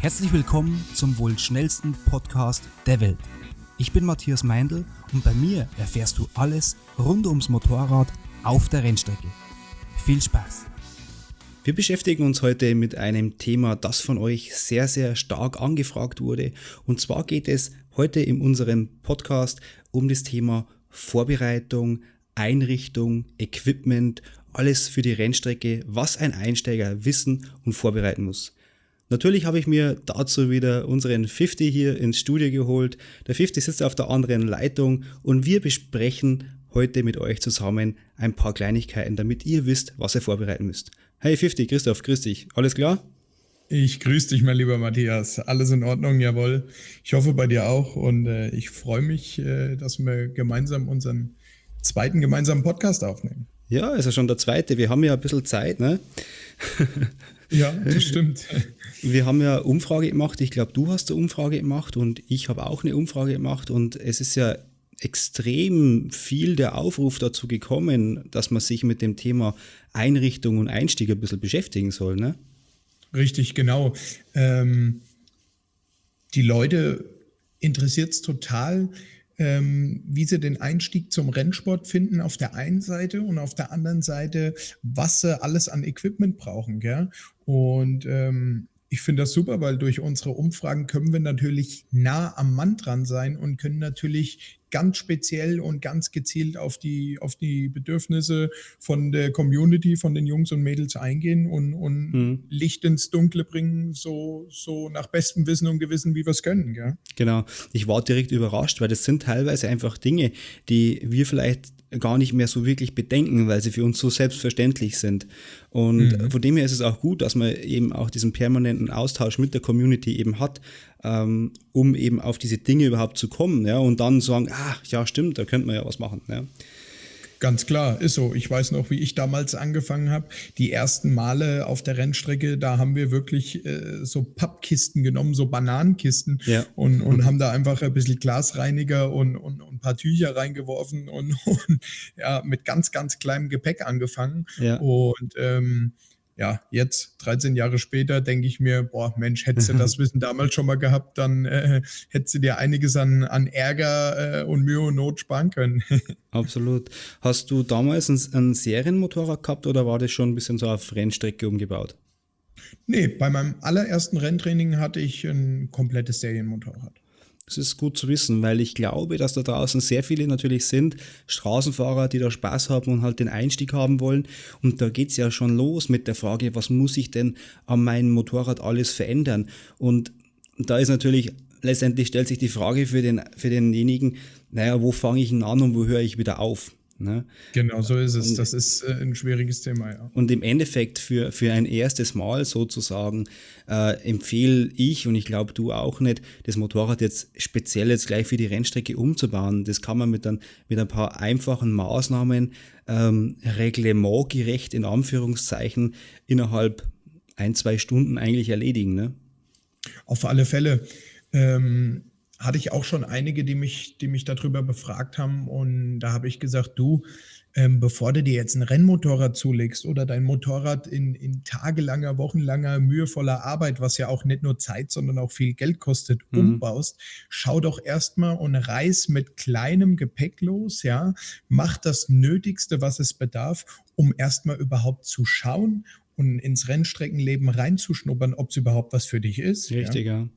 Herzlich willkommen zum wohl schnellsten Podcast der Welt. Ich bin Matthias Meindl und bei mir erfährst du alles rund ums Motorrad auf der Rennstrecke. Viel Spaß! Wir beschäftigen uns heute mit einem Thema, das von euch sehr, sehr stark angefragt wurde. Und zwar geht es heute in unserem Podcast um das Thema Vorbereitung, Einrichtung, Equipment, alles für die Rennstrecke, was ein Einsteiger wissen und vorbereiten muss. Natürlich habe ich mir dazu wieder unseren 50 hier ins Studio geholt. Der 50 sitzt auf der anderen Leitung und wir besprechen heute mit euch zusammen ein paar Kleinigkeiten, damit ihr wisst, was ihr vorbereiten müsst. Hey 50, Christoph, grüß dich. Alles klar? Ich grüße dich, mein lieber Matthias. Alles in Ordnung, jawohl. Ich hoffe bei dir auch und äh, ich freue mich, äh, dass wir gemeinsam unseren zweiten gemeinsamen Podcast aufnehmen. Ja, ist ja schon der zweite. Wir haben ja ein bisschen Zeit, ne? ja, das stimmt. Wir haben ja Umfrage gemacht. Ich glaube, du hast eine Umfrage gemacht und ich habe auch eine Umfrage gemacht und es ist ja extrem viel der Aufruf dazu gekommen, dass man sich mit dem Thema Einrichtung und Einstieg ein bisschen beschäftigen soll, ne? Richtig, genau. Ähm, die Leute interessiert es total, ähm, wie sie den Einstieg zum Rennsport finden auf der einen Seite und auf der anderen Seite, was sie alles an Equipment brauchen. Gell? Und ähm, ich finde das super, weil durch unsere Umfragen können wir natürlich nah am Mann dran sein und können natürlich ganz speziell und ganz gezielt auf die, auf die Bedürfnisse von der Community, von den Jungs und Mädels eingehen und, und mhm. Licht ins Dunkle bringen, so, so nach bestem Wissen und Gewissen, wie wir es können. Gell? Genau. Ich war direkt überrascht, weil das sind teilweise einfach Dinge, die wir vielleicht gar nicht mehr so wirklich bedenken, weil sie für uns so selbstverständlich sind. Und mhm. von dem her ist es auch gut, dass man eben auch diesen permanenten Austausch mit der Community eben hat, ähm, um eben auf diese Dinge überhaupt zu kommen, ja, und dann sagen, ah, ja, stimmt, da könnte man ja was machen, ja. Ganz klar, ist so. Ich weiß noch, wie ich damals angefangen habe. Die ersten Male auf der Rennstrecke, da haben wir wirklich äh, so Pappkisten genommen, so Bananenkisten ja. und, und haben da einfach ein bisschen Glasreiniger und, und, und ein paar Tücher reingeworfen und, und ja, mit ganz, ganz kleinem Gepäck angefangen. Ja. Und ähm, ja, jetzt, 13 Jahre später, denke ich mir, boah, Mensch, hättest du das Wissen damals schon mal gehabt, dann äh, hättest du dir einiges an, an Ärger äh, und Mühe und Not sparen können. Absolut. Hast du damals ein, ein Serienmotorrad gehabt oder war das schon ein bisschen so auf Rennstrecke umgebaut? Nee, bei meinem allerersten Renntraining hatte ich ein komplettes Serienmotorrad. Das ist gut zu wissen, weil ich glaube, dass da draußen sehr viele natürlich sind, Straßenfahrer, die da Spaß haben und halt den Einstieg haben wollen. Und da geht es ja schon los mit der Frage, was muss ich denn an meinem Motorrad alles verändern? Und da ist natürlich, letztendlich stellt sich die Frage für, den, für denjenigen, naja, wo fange ich denn an und wo höre ich wieder auf? Ne? Genau, so ist es. Und, das ist äh, ein schwieriges Thema, ja. Und im Endeffekt für, für ein erstes Mal sozusagen äh, empfehle ich und ich glaube du auch nicht, das Motorrad jetzt speziell jetzt gleich für die Rennstrecke umzubauen. Das kann man mit ein, mit ein paar einfachen Maßnahmen ähm, reglementgerecht in Anführungszeichen innerhalb ein, zwei Stunden eigentlich erledigen. Ne? Auf alle Fälle. Ähm, hatte ich auch schon einige, die mich, die mich darüber befragt haben. Und da habe ich gesagt, du, ähm, bevor du dir jetzt ein Rennmotorrad zulegst oder dein Motorrad in, in tagelanger, wochenlanger, mühevoller Arbeit, was ja auch nicht nur Zeit, sondern auch viel Geld kostet, mhm. umbaust, schau doch erstmal und reiß mit kleinem Gepäck los, ja, mach das Nötigste, was es bedarf, um erstmal überhaupt zu schauen und ins Rennstreckenleben reinzuschnuppern, ob es überhaupt was für dich ist. Richtig, ja. ja.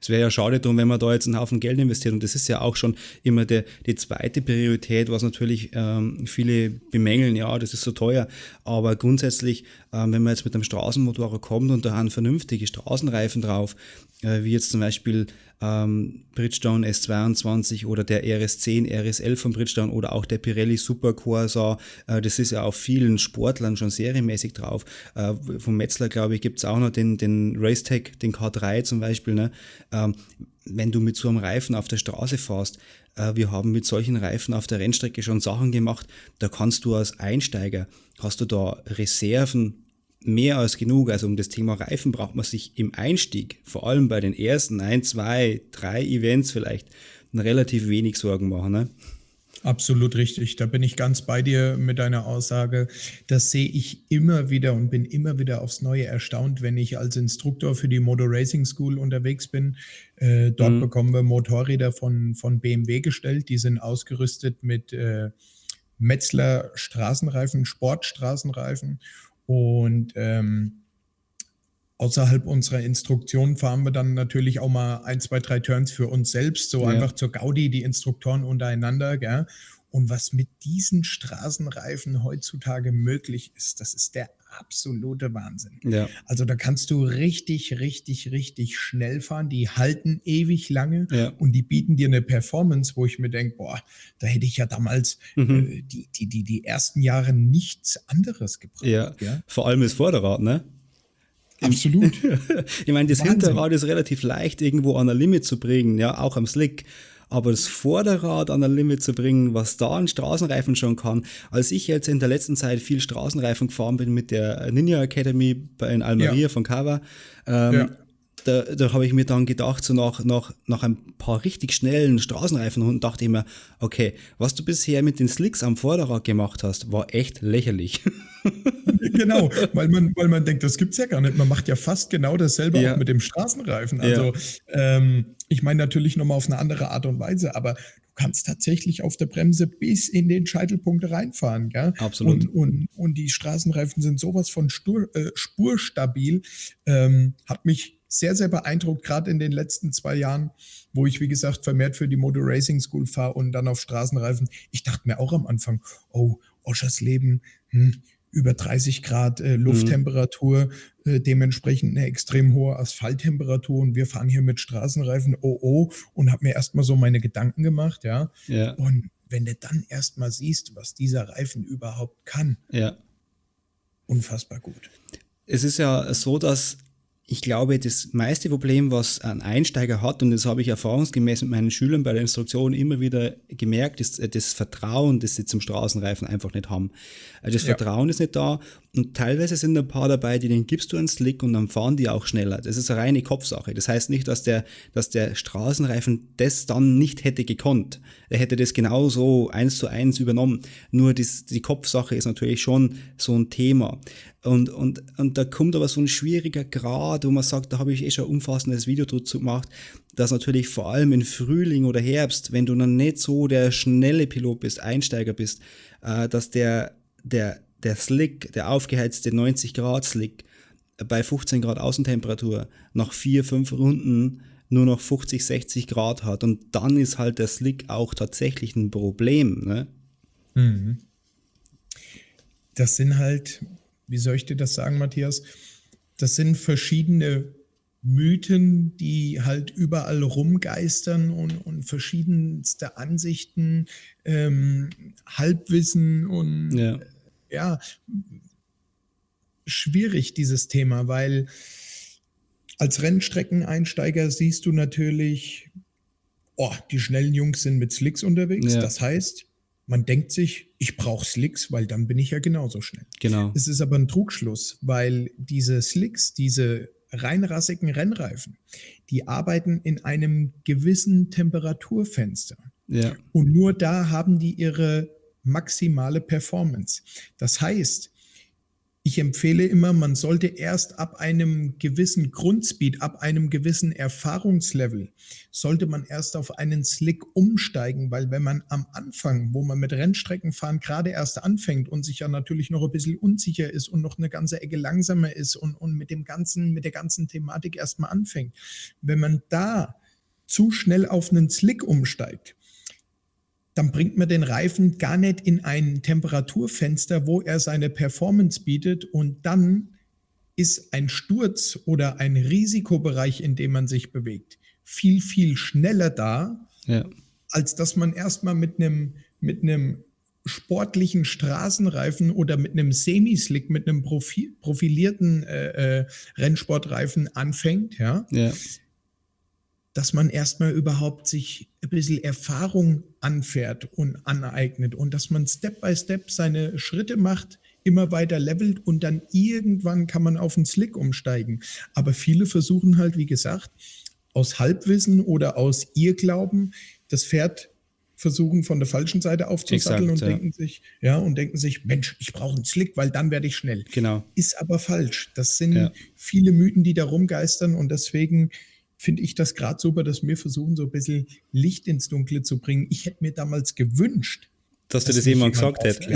Es wäre ja schade drum, wenn man da jetzt einen Haufen Geld investiert. Und das ist ja auch schon immer der, die zweite Priorität, was natürlich ähm, viele bemängeln. Ja, das ist so teuer. Aber grundsätzlich, ähm, wenn man jetzt mit einem Straßenmotorrad kommt und da haben vernünftige Straßenreifen drauf, äh, wie jetzt zum Beispiel ähm, Bridgestone S22 oder der RS10, RS11 von Bridgestone oder auch der Pirelli Super Corsa. Äh, das ist ja auf vielen Sportlern schon serienmäßig drauf. Äh, vom Metzler, glaube ich, gibt es auch noch den, den Racetech, den K3 zum Beispiel. Ne? Ähm, wenn du mit so einem Reifen auf der Straße fährst, äh, wir haben mit solchen Reifen auf der Rennstrecke schon Sachen gemacht, da kannst du als Einsteiger, hast du da Reserven mehr als genug. Also um das Thema Reifen braucht man sich im Einstieg, vor allem bei den ersten ein, zwei, drei Events vielleicht, relativ wenig Sorgen machen. Ne? Absolut richtig. Da bin ich ganz bei dir mit deiner Aussage. Das sehe ich immer wieder und bin immer wieder aufs Neue erstaunt, wenn ich als Instruktor für die Motor Racing School unterwegs bin. Äh, dort mhm. bekommen wir Motorräder von, von BMW gestellt. Die sind ausgerüstet mit äh, Metzler Straßenreifen, Sportstraßenreifen. Und ähm, außerhalb unserer Instruktion fahren wir dann natürlich auch mal ein, zwei, drei Turns für uns selbst, so ja. einfach zur Gaudi, die Instruktoren untereinander. Gell? Und was mit diesen Straßenreifen heutzutage möglich ist, das ist der absolute Wahnsinn. Ja. Also da kannst du richtig, richtig, richtig schnell fahren. Die halten ewig lange ja. und die bieten dir eine Performance, wo ich mir denke, boah, da hätte ich ja damals mhm. äh, die, die, die, die ersten Jahre nichts anderes gebraucht. Ja. ja. Vor allem das Vorderrad, ne? Absolut. ich meine, das Wahnsinn. Hinterrad ist relativ leicht irgendwo an der Limit zu bringen, ja, auch am Slick. Aber das Vorderrad an der Limit zu bringen, was da ein Straßenreifen schon kann, als ich jetzt in der letzten Zeit viel Straßenreifen gefahren bin mit der Ninja Academy in Almeria ja. von Cava, ähm, ja da, da habe ich mir dann gedacht, so nach, nach, nach ein paar richtig schnellen Straßenreifen und dachte ich mir, okay, was du bisher mit den Slicks am Vorderrad gemacht hast, war echt lächerlich. genau, weil man, weil man denkt, das gibt's ja gar nicht. Man macht ja fast genau dasselbe ja. auch mit dem Straßenreifen. Also ja. ähm, ich meine natürlich nochmal auf eine andere Art und Weise, aber du kannst tatsächlich auf der Bremse bis in den Scheitelpunkt reinfahren. Gell? Absolut. Und, und, und die Straßenreifen sind sowas von Stur, äh, spurstabil. Ähm, hat mich sehr, sehr beeindruckt, gerade in den letzten zwei Jahren, wo ich, wie gesagt, vermehrt für die Motor Racing School fahre und dann auf Straßenreifen. Ich dachte mir auch am Anfang, oh, Oschers Leben, hm, über 30 Grad äh, Lufttemperatur, mhm. äh, dementsprechend eine extrem hohe Asphalttemperatur und wir fahren hier mit Straßenreifen, oh oh, und habe mir erstmal so meine Gedanken gemacht, ja. ja. Und wenn du dann erstmal siehst, was dieser Reifen überhaupt kann, ja. unfassbar gut. Es ist ja so, dass ich glaube, das meiste Problem, was ein Einsteiger hat, und das habe ich erfahrungsgemäß mit meinen Schülern bei der Instruktion immer wieder gemerkt, ist äh, das Vertrauen, das sie zum Straßenreifen einfach nicht haben. Also das ja. Vertrauen ist nicht da und teilweise sind ein paar dabei, die den gibst du einen Slick und dann fahren die auch schneller. Das ist eine reine Kopfsache. Das heißt nicht, dass der, dass der Straßenreifen das dann nicht hätte gekonnt. Er hätte das genauso eins zu eins übernommen. Nur das, die Kopfsache ist natürlich schon so ein Thema. Und, und, und da kommt aber so ein schwieriger Grad, wo man sagt, da habe ich eh schon ein umfassendes Video dazu gemacht, dass natürlich vor allem im Frühling oder Herbst, wenn du dann nicht so der schnelle Pilot bist, Einsteiger bist, äh, dass der, der, der Slick, der aufgeheizte 90 Grad Slick bei 15 Grad Außentemperatur nach vier, fünf Runden nur noch 50, 60 Grad hat. Und dann ist halt der Slick auch tatsächlich ein Problem. Ne? Mhm. Das sind halt wie soll ich dir das sagen, Matthias? Das sind verschiedene Mythen, die halt überall rumgeistern und, und verschiedenste Ansichten, ähm, Halbwissen und ja. Ja, schwierig dieses Thema, weil als Rennstreckeneinsteiger siehst du natürlich, oh, die schnellen Jungs sind mit Slicks unterwegs. Ja. Das heißt, man denkt sich, ich brauche Slicks, weil dann bin ich ja genauso schnell. Genau. Es ist aber ein Trugschluss, weil diese Slicks, diese reinrassigen Rennreifen, die arbeiten in einem gewissen Temperaturfenster. Ja. Und nur da haben die ihre maximale Performance. Das heißt, ich empfehle immer, man sollte erst ab einem gewissen Grundspeed, ab einem gewissen Erfahrungslevel, sollte man erst auf einen Slick umsteigen, weil wenn man am Anfang, wo man mit Rennstreckenfahren gerade erst anfängt und sich ja natürlich noch ein bisschen unsicher ist und noch eine ganze Ecke langsamer ist und, und mit dem ganzen, mit der ganzen Thematik erstmal anfängt, wenn man da zu schnell auf einen Slick umsteigt, dann bringt man den Reifen gar nicht in ein Temperaturfenster, wo er seine Performance bietet und dann ist ein Sturz oder ein Risikobereich, in dem man sich bewegt, viel, viel schneller da, ja. als dass man erstmal mit einem, mit einem sportlichen Straßenreifen oder mit einem Semislick, mit einem profilierten äh, äh, Rennsportreifen anfängt, ja. ja dass man erstmal überhaupt sich ein bisschen Erfahrung anfährt und aneignet und dass man Step by Step seine Schritte macht, immer weiter levelt und dann irgendwann kann man auf den Slick umsteigen. Aber viele versuchen halt, wie gesagt, aus Halbwissen oder aus Irrglauben das Pferd versuchen von der falschen Seite aufzusatteln Exakt, und ja. denken sich, ja, und denken sich, Mensch, ich brauche einen Slick, weil dann werde ich schnell. Genau. Ist aber falsch. Das sind ja. viele Mythen, die da rumgeistern und deswegen finde ich das gerade super, dass wir versuchen, so ein bisschen Licht ins Dunkle zu bringen. Ich hätte mir damals gewünscht, dass, dass du das jemand gesagt hättest.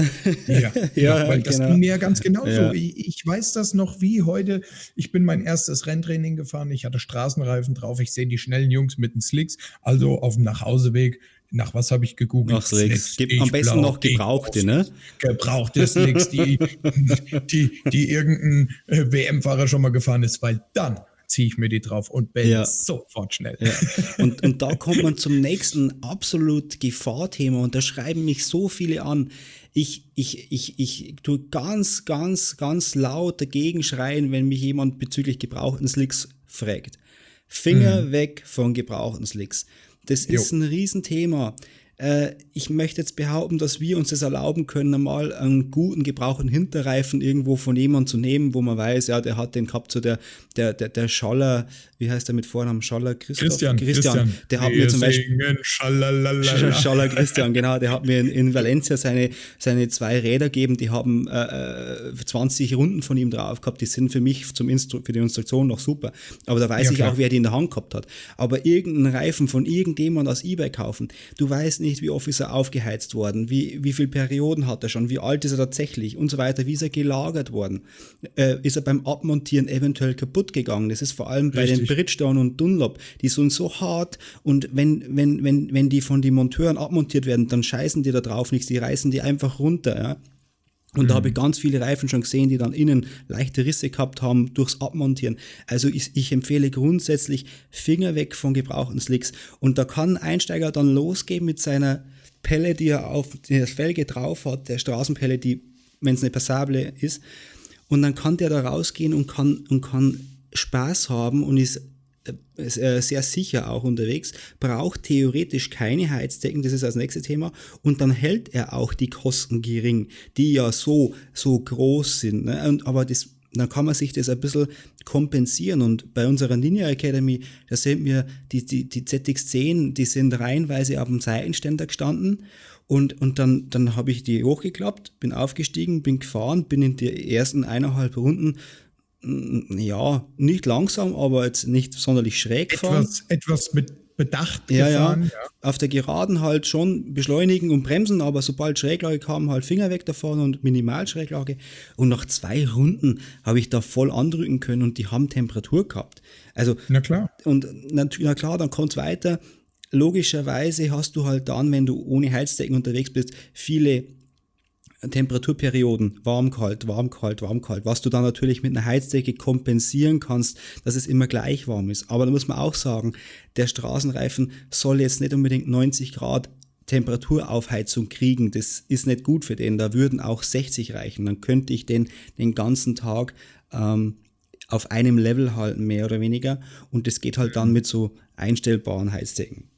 Ja, ja, ja, weil das genau. ging mir ja ganz genau ja. so. Ich, ich, weiß das noch wie heute. Ich bin mein erstes Renntraining gefahren. Ich hatte Straßenreifen drauf. Ich sehe die schnellen Jungs mit den Slicks. Also auf dem Nachhauseweg nach was habe ich gegoogelt? Nach Slicks. Slicks. Am besten noch gebrauchte, ne? Gebrauchte Slicks, die, die, die irgendein äh, WM-Fahrer schon mal gefahren ist, weil dann ziehe ich mir die drauf und bin ja. sofort schnell. Ja. Und, und da kommt man zum nächsten absolut Gefahrthema und da schreiben mich so viele an. Ich, ich, ich, ich tue ganz, ganz, ganz laut dagegen schreien, wenn mich jemand bezüglich gebrauchten Slicks fragt. Finger mhm. weg von gebrauchten Slicks. Das ist jo. ein Riesenthema. Äh, ich möchte jetzt behaupten, dass wir uns das erlauben können, mal einen guten gebrauchten Hinterreifen irgendwo von jemandem zu nehmen, wo man weiß, ja, der hat den gehabt, so der, der, der, der Schaller, wie heißt der mit Vornamen? Schaller Christoph? Christian. Christian. Christian. Der hat wir mir zum Beispiel. Schaller Christian, genau. Der hat mir in, in Valencia seine, seine zwei Räder gegeben, die haben äh, 20 äh, Runden von ihm drauf gehabt. Die sind für mich zum Instru für die Instruktion noch super. Aber da weiß ja, ich klar. auch, wer die in der Hand gehabt hat. Aber irgendeinen Reifen von irgendjemand aus Ebay kaufen, du weißt nicht, wie oft ist er aufgeheizt worden, wie, wie viele Perioden hat er schon, wie alt ist er tatsächlich und so weiter, wie ist er gelagert worden, äh, ist er beim Abmontieren eventuell kaputt gegangen. Das ist vor allem Richtig. bei den Bridgestone und Dunlop, die sind so hart und wenn, wenn, wenn, wenn die von den Monteuren abmontiert werden, dann scheißen die da drauf nichts, die reißen die einfach runter. Ja? Und mhm. da habe ich ganz viele Reifen schon gesehen, die dann innen leichte Risse gehabt haben durchs Abmontieren. Also ich, ich empfehle grundsätzlich Finger weg von gebrauchten Slicks. Und da kann ein Einsteiger dann losgehen mit seiner Pelle, die er auf die Felge drauf hat, der Straßenpelle, die, wenn es eine passable ist. Und dann kann der da rausgehen und kann, und kann Spaß haben und ist sehr sicher auch unterwegs, braucht theoretisch keine Heizdecken, das ist das nächste Thema, und dann hält er auch die Kosten gering, die ja so, so groß sind. Ne? Und, aber das, dann kann man sich das ein bisschen kompensieren. Und bei unserer Ninja Academy, da sehen wir, die, die, die ZX10, die sind reihenweise auf dem Seitenständer gestanden. Und, und dann, dann habe ich die hochgeklappt, bin aufgestiegen, bin gefahren, bin in die ersten eineinhalb Runden ja, nicht langsam, aber jetzt nicht sonderlich schräg etwas, fahren. Etwas mit Bedacht ja, gefahren. Ja. ja. Auf der Geraden halt schon beschleunigen und bremsen, aber sobald Schräglage kam, halt Finger weg davon und Minimalschräglage. Und nach zwei Runden habe ich da voll andrücken können und die haben Temperatur gehabt. Also, na klar. Und na, na klar, dann kommt es weiter. Logischerweise hast du halt dann, wenn du ohne Heizdecken unterwegs bist, viele Temperaturperioden, warm, kalt, warm, kalt, warm, kalt, was du dann natürlich mit einer Heizdecke kompensieren kannst, dass es immer gleich warm ist. Aber da muss man auch sagen, der Straßenreifen soll jetzt nicht unbedingt 90 Grad Temperaturaufheizung kriegen. Das ist nicht gut für den. Da würden auch 60 reichen. Dann könnte ich den den ganzen Tag ähm, auf einem Level halten, mehr oder weniger. Und das geht halt dann mit so einstellbaren Heizdecken.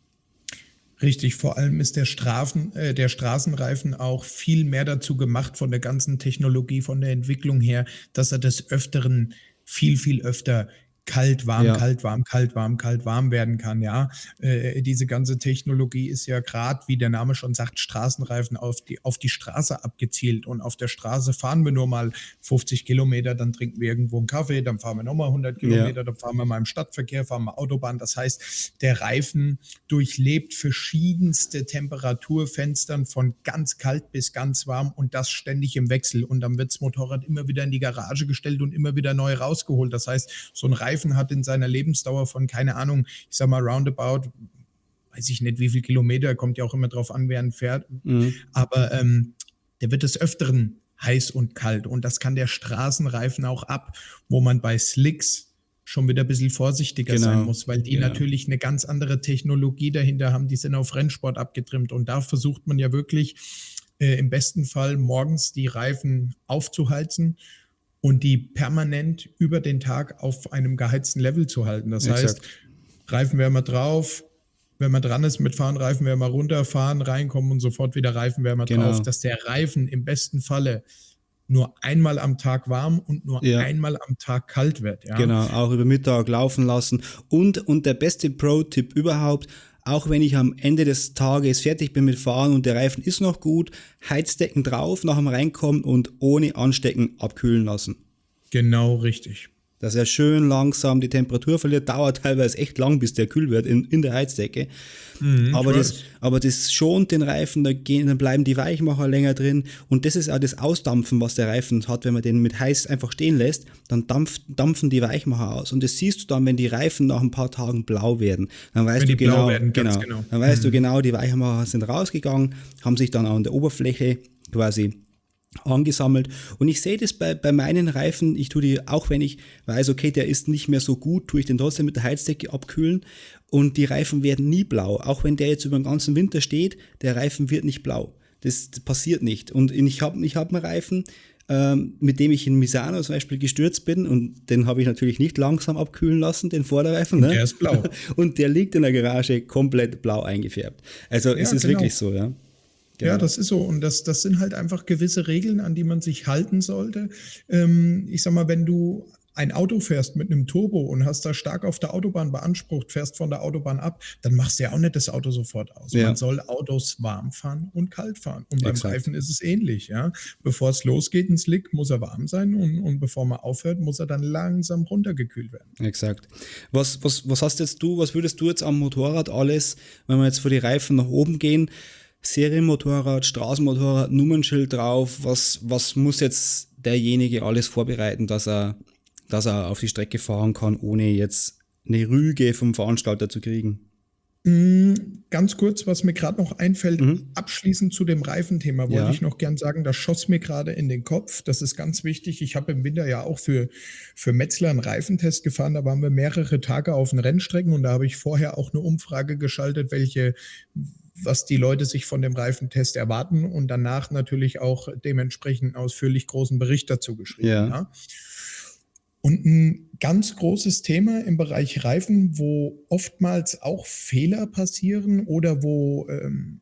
Richtig, vor allem ist der, Strafen, äh, der Straßenreifen auch viel mehr dazu gemacht von der ganzen Technologie, von der Entwicklung her, dass er des Öfteren viel, viel öfter kalt, warm, ja. kalt, warm, kalt, warm, kalt, warm werden kann. Ja, äh, diese ganze Technologie ist ja gerade, wie der Name schon sagt, Straßenreifen auf die, auf die Straße abgezielt. Und auf der Straße fahren wir nur mal 50 Kilometer, dann trinken wir irgendwo einen Kaffee, dann fahren wir nochmal 100 Kilometer, ja. dann fahren wir mal im Stadtverkehr, fahren wir Autobahn. Das heißt, der Reifen durchlebt verschiedenste Temperaturfenstern von ganz kalt bis ganz warm und das ständig im Wechsel. Und dann wird das Motorrad immer wieder in die Garage gestellt und immer wieder neu rausgeholt. Das heißt, so ein Reifen Reifen hat in seiner Lebensdauer von, keine Ahnung, ich sag mal roundabout, weiß ich nicht, wie viel Kilometer, kommt ja auch immer drauf an, wer ein fährt. Mhm. Aber ähm, der wird des Öfteren heiß und kalt. Und das kann der Straßenreifen auch ab, wo man bei Slicks schon wieder ein bisschen vorsichtiger genau. sein muss, weil die ja. natürlich eine ganz andere Technologie dahinter haben. Die sind auf Rennsport abgetrimmt. Und da versucht man ja wirklich äh, im besten Fall morgens die Reifen aufzuheizen und die permanent über den Tag auf einem geheizten Level zu halten. Das Exakt. heißt, Reifenwärmer drauf, wenn man dran ist mit Fahren, Reifenwärmer runter, fahren, reinkommen und sofort wieder Reifenwärmer genau. drauf, dass der Reifen im besten Falle nur einmal am Tag warm und nur ja. einmal am Tag kalt wird. Ja? Genau, auch über Mittag laufen lassen. Und, und der beste Pro-Tipp überhaupt, auch wenn ich am Ende des Tages fertig bin mit Fahren und der Reifen ist noch gut, Heizdecken drauf, nach dem Reinkommen und ohne Anstecken abkühlen lassen. Genau richtig dass er schön langsam die Temperatur verliert. Dauert teilweise echt lang, bis der kühl wird in, in der Heizdecke. Mhm, aber, das, aber das schont den Reifen, da gehen, dann bleiben die Weichmacher länger drin. Und das ist auch das Ausdampfen, was der Reifen hat, wenn man den mit heiß einfach stehen lässt, dann dampft, dampfen die Weichmacher aus. Und das siehst du dann, wenn die Reifen nach ein paar Tagen blau werden. Dann weißt wenn du genau, werden, genau, genau, Dann weißt mhm. du genau, die Weichmacher sind rausgegangen, haben sich dann an der Oberfläche quasi angesammelt. Und ich sehe das bei, bei meinen Reifen, ich tue die, auch wenn ich weiß, okay, der ist nicht mehr so gut, tue ich den trotzdem mit der Heizdecke abkühlen und die Reifen werden nie blau. Auch wenn der jetzt über den ganzen Winter steht, der Reifen wird nicht blau. Das, das passiert nicht. Und ich habe ich hab einen Reifen, ähm, mit dem ich in Misano zum Beispiel gestürzt bin und den habe ich natürlich nicht langsam abkühlen lassen, den Vorderreifen. Ne? Der ist blau. Und der liegt in der Garage komplett blau eingefärbt. Also ja, es ist genau. wirklich so, ja. Genau. Ja, das ist so. Und das, das sind halt einfach gewisse Regeln, an die man sich halten sollte. Ähm, ich sag mal, wenn du ein Auto fährst mit einem Turbo und hast da stark auf der Autobahn beansprucht, fährst von der Autobahn ab, dann machst du ja auch nicht das Auto sofort aus. Ja. Man soll Autos warm fahren und kalt fahren. Und beim Exakt. Reifen ist es ähnlich, ja. Bevor es losgeht ins Lick, muss er warm sein und, und bevor man aufhört, muss er dann langsam runtergekühlt werden. Exakt. Was, was, was hast jetzt du, was würdest du jetzt am Motorrad alles, wenn wir jetzt vor die Reifen nach oben gehen, Serienmotorrad, Straßenmotorrad, Nummernschild drauf. Was, was muss jetzt derjenige alles vorbereiten, dass er, dass er auf die Strecke fahren kann, ohne jetzt eine Rüge vom Veranstalter zu kriegen? Mm, ganz kurz, was mir gerade noch einfällt, mhm. abschließend zu dem Reifenthema wollte ja. ich noch gern sagen, das schoss mir gerade in den Kopf. Das ist ganz wichtig. Ich habe im Winter ja auch für, für Metzler einen Reifentest gefahren. Da waren wir mehrere Tage auf den Rennstrecken und da habe ich vorher auch eine Umfrage geschaltet, welche, was die Leute sich von dem Reifentest erwarten und danach natürlich auch dementsprechend ausführlich großen Bericht dazu geschrieben. Ja. ja. Und ein ganz großes Thema im Bereich Reifen, wo oftmals auch Fehler passieren oder wo ähm,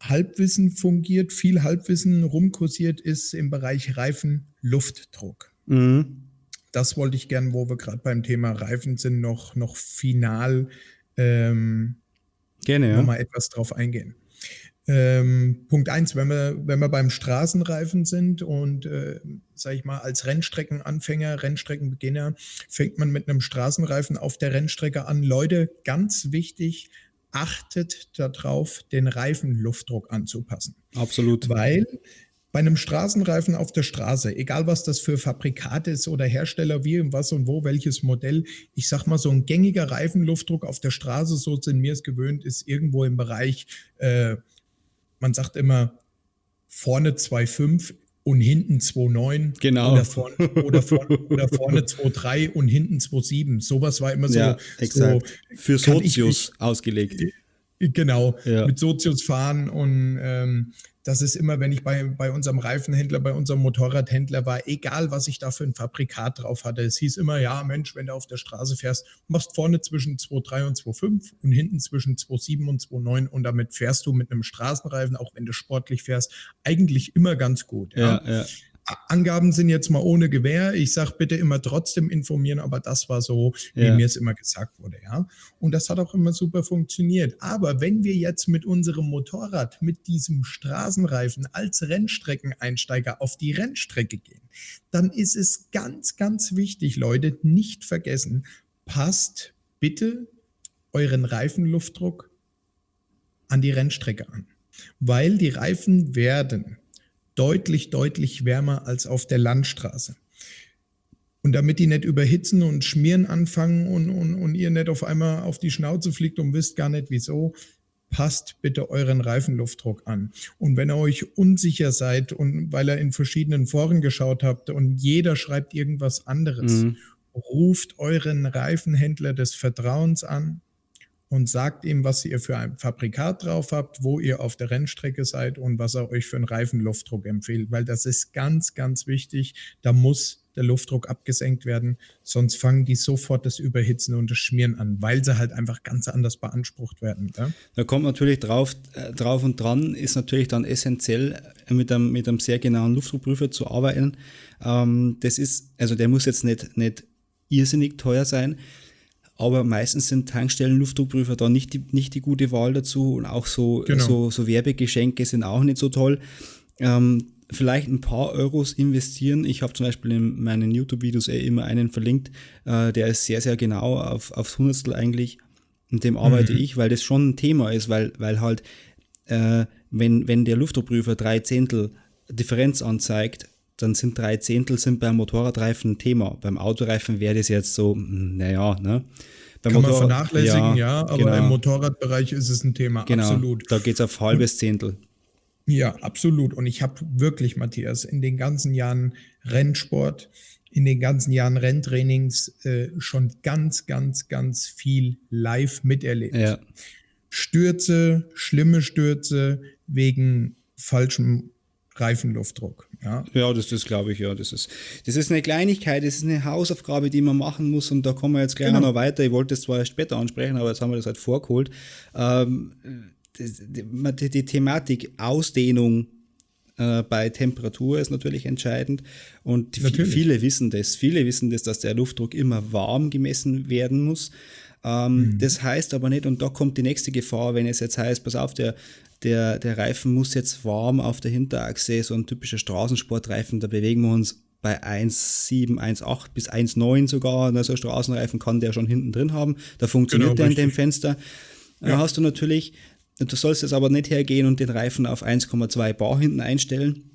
Halbwissen fungiert, viel Halbwissen rumkursiert ist im Bereich Reifenluftdruck. Mhm. Das wollte ich gern, wo wir gerade beim Thema Reifen sind, noch, noch final ähm, Gerne, ja. nochmal etwas drauf eingehen. Ähm, Punkt eins, wenn wir, wenn wir beim Straßenreifen sind und, äh, sage ich mal, als Rennstreckenanfänger, Rennstreckenbeginner, fängt man mit einem Straßenreifen auf der Rennstrecke an. Leute, ganz wichtig, achtet darauf, den Reifenluftdruck anzupassen. Absolut. Weil bei einem Straßenreifen auf der Straße, egal was das für Fabrikat ist oder Hersteller, wie und was und wo, welches Modell, ich sag mal, so ein gängiger Reifenluftdruck auf der Straße, so sind wir es gewöhnt, ist irgendwo im Bereich, äh, man sagt immer, vorne 2,5 und hinten 2,9. Genau. Oder vorne, oder vorne, oder vorne 2,3 und hinten 2,7. Sowas war immer so. Ja, exakt. So, Für Sozius ausgelegt. Genau, ja. mit Sozius fahren und ähm, das ist immer, wenn ich bei, bei unserem Reifenhändler, bei unserem Motorradhändler war, egal was ich da für ein Fabrikat drauf hatte. Es hieß immer, ja, Mensch, wenn du auf der Straße fährst, machst vorne zwischen 2,3 und 2,5 und hinten zwischen 2,7 und 2,9 und damit fährst du mit einem Straßenreifen, auch wenn du sportlich fährst, eigentlich immer ganz gut. Ja, ja. ja. Angaben sind jetzt mal ohne Gewähr. Ich sage bitte immer trotzdem informieren, aber das war so, wie ja. mir es immer gesagt wurde, ja. Und das hat auch immer super funktioniert. Aber wenn wir jetzt mit unserem Motorrad, mit diesem Straßenreifen als Rennstreckeneinsteiger auf die Rennstrecke gehen, dann ist es ganz, ganz wichtig, Leute, nicht vergessen, passt bitte euren Reifenluftdruck an die Rennstrecke an. Weil die Reifen werden deutlich, deutlich wärmer als auf der Landstraße. Und damit die nicht überhitzen und schmieren anfangen und, und, und ihr nicht auf einmal auf die Schnauze fliegt und wisst gar nicht wieso, passt bitte euren Reifenluftdruck an. Und wenn ihr euch unsicher seid und weil ihr in verschiedenen Foren geschaut habt und jeder schreibt irgendwas anderes, mhm. ruft euren Reifenhändler des Vertrauens an, und sagt ihm, was ihr für ein Fabrikat drauf habt, wo ihr auf der Rennstrecke seid und was er euch für einen Reifenluftdruck empfiehlt, weil das ist ganz, ganz wichtig. Da muss der Luftdruck abgesenkt werden, sonst fangen die sofort das Überhitzen und das Schmieren an, weil sie halt einfach ganz anders beansprucht werden. Ja? Da kommt natürlich drauf, äh, drauf und dran, ist natürlich dann essentiell, mit einem, mit einem sehr genauen Luftdruckprüfer zu arbeiten. Ähm, das ist, also der muss jetzt nicht, nicht irrsinnig teuer sein, aber meistens sind Tankstellen-Luftdruckprüfer da nicht die, nicht die gute Wahl dazu und auch so, genau. so, so Werbegeschenke sind auch nicht so toll. Ähm, vielleicht ein paar Euros investieren. Ich habe zum Beispiel in meinen YouTube-Videos eh immer einen verlinkt, äh, der ist sehr, sehr genau auf, aufs Hundertstel eigentlich. Und dem arbeite mhm. ich, weil das schon ein Thema ist, weil, weil halt, äh, wenn, wenn der Luftdruckprüfer drei Zehntel Differenz anzeigt, dann sind drei Zehntel sind beim Motorradreifen ein Thema. Beim Autoreifen wäre das jetzt so, naja, ne? Beim Kann Motorrad, man vernachlässigen, ja, ja aber genau. im Motorradbereich ist es ein Thema, genau, absolut. Da geht es auf halbes Zehntel. Ja, absolut. Und ich habe wirklich, Matthias, in den ganzen Jahren Rennsport, in den ganzen Jahren Renntrainings äh, schon ganz, ganz, ganz viel live miterlebt. Ja. Stürze, schlimme Stürze wegen falschem Reifenluftdruck. Ja, ja das, das glaube ich, ja. Das ist, das ist eine Kleinigkeit, das ist eine Hausaufgabe, die man machen muss und da kommen wir jetzt gleich genau. noch weiter. Ich wollte es zwar erst später ansprechen, aber jetzt haben wir das halt vorgeholt. Ähm, die, die, Thematik Ausdehnung äh, bei Temperatur ist natürlich entscheidend und natürlich. viele wissen das. Viele wissen das, dass der Luftdruck immer warm gemessen werden muss. Ähm, mhm. Das heißt aber nicht, und da kommt die nächste Gefahr, wenn es jetzt heißt, pass auf, der, der, der Reifen muss jetzt warm auf der Hinterachse, so ein typischer Straßensportreifen, da bewegen wir uns bei 1,7, 1,8 bis 1,9 sogar. Also ein Straßenreifen kann der schon hinten drin haben. Da funktioniert genau, der in dem Fenster. Ja. Da hast du natürlich, du sollst jetzt aber nicht hergehen und den Reifen auf 1,2 Bar hinten einstellen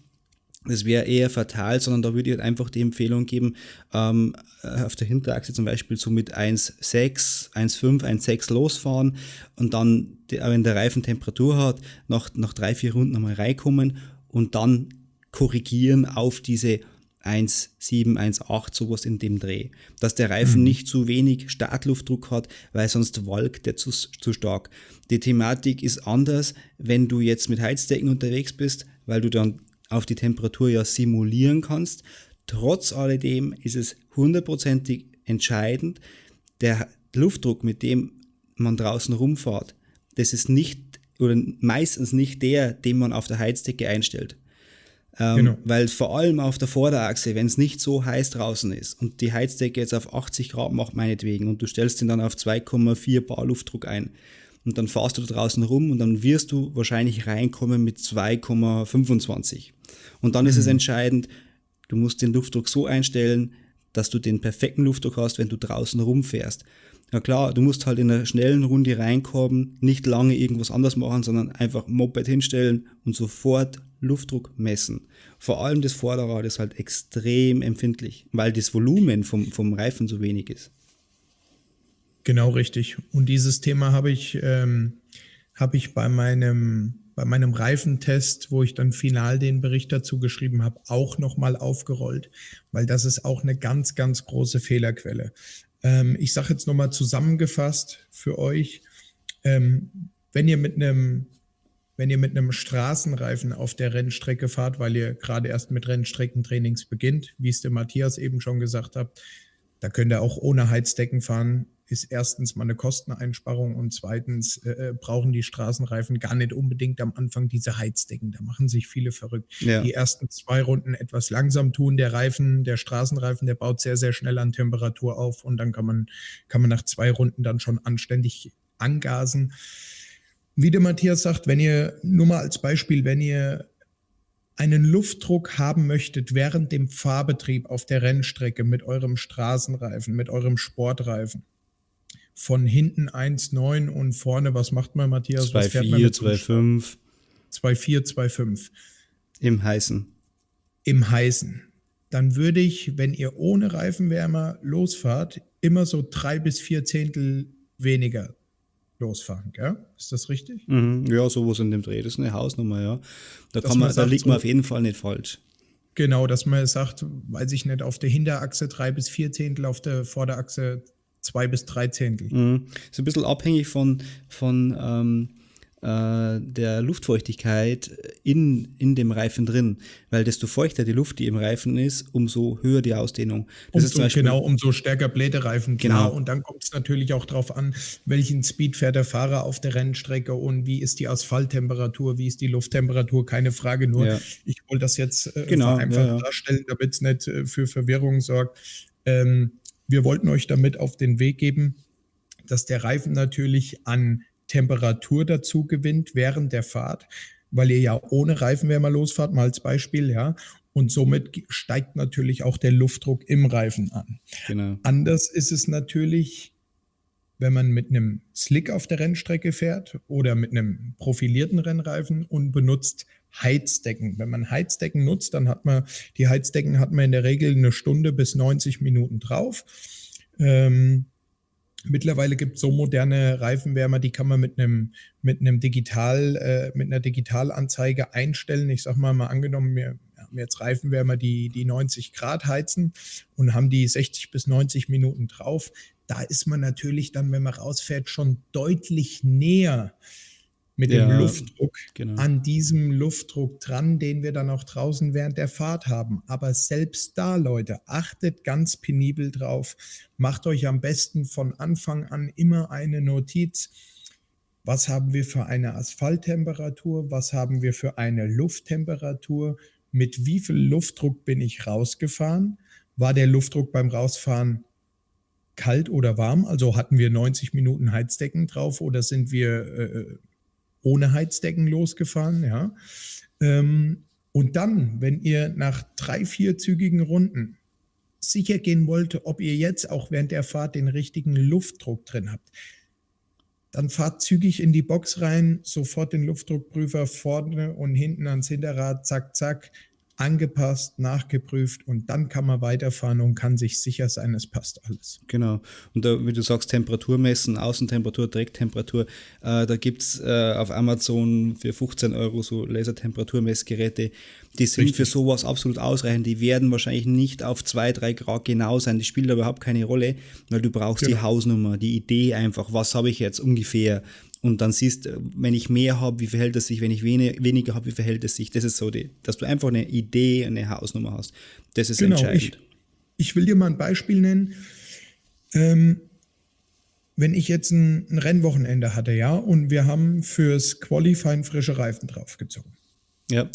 das wäre eher fatal, sondern da würde ich halt einfach die Empfehlung geben, ähm, äh, auf der Hinterachse zum Beispiel so mit 1,6, 1,5, 1,6 losfahren und dann, wenn der Reifen Temperatur hat, nach, nach drei, vier Runden nochmal reinkommen und dann korrigieren auf diese 1,7, 1,8, sowas in dem Dreh. Dass der Reifen mhm. nicht zu wenig Startluftdruck hat, weil sonst walkt der zu, zu stark. Die Thematik ist anders, wenn du jetzt mit Heizdecken unterwegs bist, weil du dann auf die Temperatur ja simulieren kannst. Trotz alledem ist es hundertprozentig entscheidend, der Luftdruck, mit dem man draußen rumfährt, das ist nicht oder meistens nicht der, den man auf der Heizdecke einstellt. Ähm, genau. Weil vor allem auf der Vorderachse, wenn es nicht so heiß draußen ist und die Heizdecke jetzt auf 80 Grad macht, meinetwegen, und du stellst ihn dann auf 2,4 Bar Luftdruck ein, und dann fahrst du da draußen rum und dann wirst du wahrscheinlich reinkommen mit 2,25. Und dann ist es mhm. entscheidend, du musst den Luftdruck so einstellen, dass du den perfekten Luftdruck hast, wenn du draußen rumfährst. Ja klar, du musst halt in einer schnellen Runde reinkommen, nicht lange irgendwas anders machen, sondern einfach Moped hinstellen und sofort Luftdruck messen. Vor allem das Vorderrad ist halt extrem empfindlich, weil das Volumen vom, vom Reifen so wenig ist. Genau richtig. Und dieses Thema habe ich, ähm, habe ich bei meinem bei meinem Reifentest, wo ich dann final den Bericht dazu geschrieben habe, auch nochmal aufgerollt, weil das ist auch eine ganz, ganz große Fehlerquelle. Ähm, ich sage jetzt nochmal zusammengefasst für euch, ähm, wenn ihr mit einem wenn ihr mit einem Straßenreifen auf der Rennstrecke fahrt, weil ihr gerade erst mit Rennstreckentrainings beginnt, wie es der Matthias eben schon gesagt hat, da könnt ihr auch ohne Heizdecken fahren ist erstens mal eine Kosteneinsparung und zweitens äh, äh, brauchen die Straßenreifen gar nicht unbedingt am Anfang diese Heizdecken. Da machen sich viele verrückt. Ja. Die ersten zwei Runden etwas langsam tun. Der Reifen, der Straßenreifen, der baut sehr, sehr schnell an Temperatur auf und dann kann man, kann man nach zwei Runden dann schon anständig angasen. Wie der Matthias sagt, wenn ihr, nur mal als Beispiel, wenn ihr einen Luftdruck haben möchtet während dem Fahrbetrieb auf der Rennstrecke mit eurem Straßenreifen, mit eurem Sportreifen, von hinten 1,9 und vorne, was macht man, Matthias? 2,4, 2,5. 2,4, 2,5. Im Heißen. Im Heißen. Dann würde ich, wenn ihr ohne Reifenwärmer losfahrt, immer so drei bis vier Zehntel weniger losfahren, gell? Ist das richtig? Mhm, ja, sowas in dem Dreh. Das ist eine Hausnummer, ja. Da, kann man, man da liegt man auf jeden Fall nicht falsch. Genau, dass man sagt, weiß ich nicht, auf der Hinterachse drei bis vier Zehntel, auf der Vorderachse zwei bis drei Zehntel. Mhm. Ist ein bisschen abhängig von, von ähm, äh, der Luftfeuchtigkeit in, in dem Reifen drin, weil desto feuchter die Luft, die im Reifen ist, umso höher die Ausdehnung. Das umso, Beispiel, genau, umso stärker bläht der Reifen. Genau. genau. Und dann kommt es natürlich auch darauf an, welchen Speed fährt der Fahrer auf der Rennstrecke und wie ist die Asphalttemperatur, wie ist die Lufttemperatur, keine Frage. Nur ja. ich wollte das jetzt äh, genau, einfach ja, ja. darstellen, damit es nicht äh, für Verwirrung sorgt. Ähm, wir wollten euch damit auf den Weg geben, dass der Reifen natürlich an Temperatur dazu gewinnt während der Fahrt, weil ihr ja ohne Reifenwärmer losfahrt, mal als Beispiel, ja. Und somit steigt natürlich auch der Luftdruck im Reifen an. Genau. Anders ist es natürlich, wenn man mit einem Slick auf der Rennstrecke fährt oder mit einem profilierten Rennreifen und benutzt Heizdecken. Wenn man Heizdecken nutzt, dann hat man, die Heizdecken hat man in der Regel eine Stunde bis 90 Minuten drauf. Ähm, Mittlerweile gibt es so moderne Reifenwärmer, die kann man mit einem mit einem Digital äh, mit einer Digitalanzeige einstellen. Ich sag mal mal angenommen, wir haben jetzt Reifenwärmer, die die 90 Grad heizen und haben die 60 bis 90 Minuten drauf. Da ist man natürlich dann, wenn man rausfährt, schon deutlich näher mit ja, dem Luftdruck genau. an diesem Luftdruck dran, den wir dann auch draußen während der Fahrt haben. Aber selbst da, Leute, achtet ganz penibel drauf. Macht euch am besten von Anfang an immer eine Notiz. Was haben wir für eine Asphalttemperatur? Was haben wir für eine Lufttemperatur? Mit wie viel Luftdruck bin ich rausgefahren? War der Luftdruck beim Rausfahren kalt oder warm? Also hatten wir 90 Minuten Heizdecken drauf oder sind wir äh, ohne Heizdecken losgefahren, ja. Ähm, und dann, wenn ihr nach drei, vier zügigen Runden sicher gehen wollt, ob ihr jetzt auch während der Fahrt den richtigen Luftdruck drin habt, dann fahrt zügig in die Box rein, sofort den Luftdruckprüfer vorne und hinten ans Hinterrad, zack, zack, angepasst, nachgeprüft und dann kann man weiterfahren und kann sich sicher sein, es passt alles. Genau. Und da, wie du sagst, Temperatur messen, Außentemperatur, Drecktemperatur, äh, da gibt es äh, auf Amazon für 15 Euro so Lasertemperaturmessgeräte, die sind Richtig. für sowas absolut ausreichend. Die werden wahrscheinlich nicht auf 2, 3 Grad genau sein. Die spielt überhaupt keine Rolle, weil du brauchst genau. die Hausnummer, die Idee einfach, was habe ich jetzt ungefähr und dann siehst, äh, wenn ich mehr habe, wie verhält es sich, wenn ich wenig, weniger habe, wie verhält es sich. Das ist so, die, dass du einfach eine Idee, eine Hausnummer hast. Das ist genau, entscheidend. Ich, ich will dir mal ein Beispiel nennen. Ähm, wenn ich jetzt ein, ein, Rennwochenende hatte, ja, und wir haben fürs Qualifying frische Reifen draufgezogen. Ja.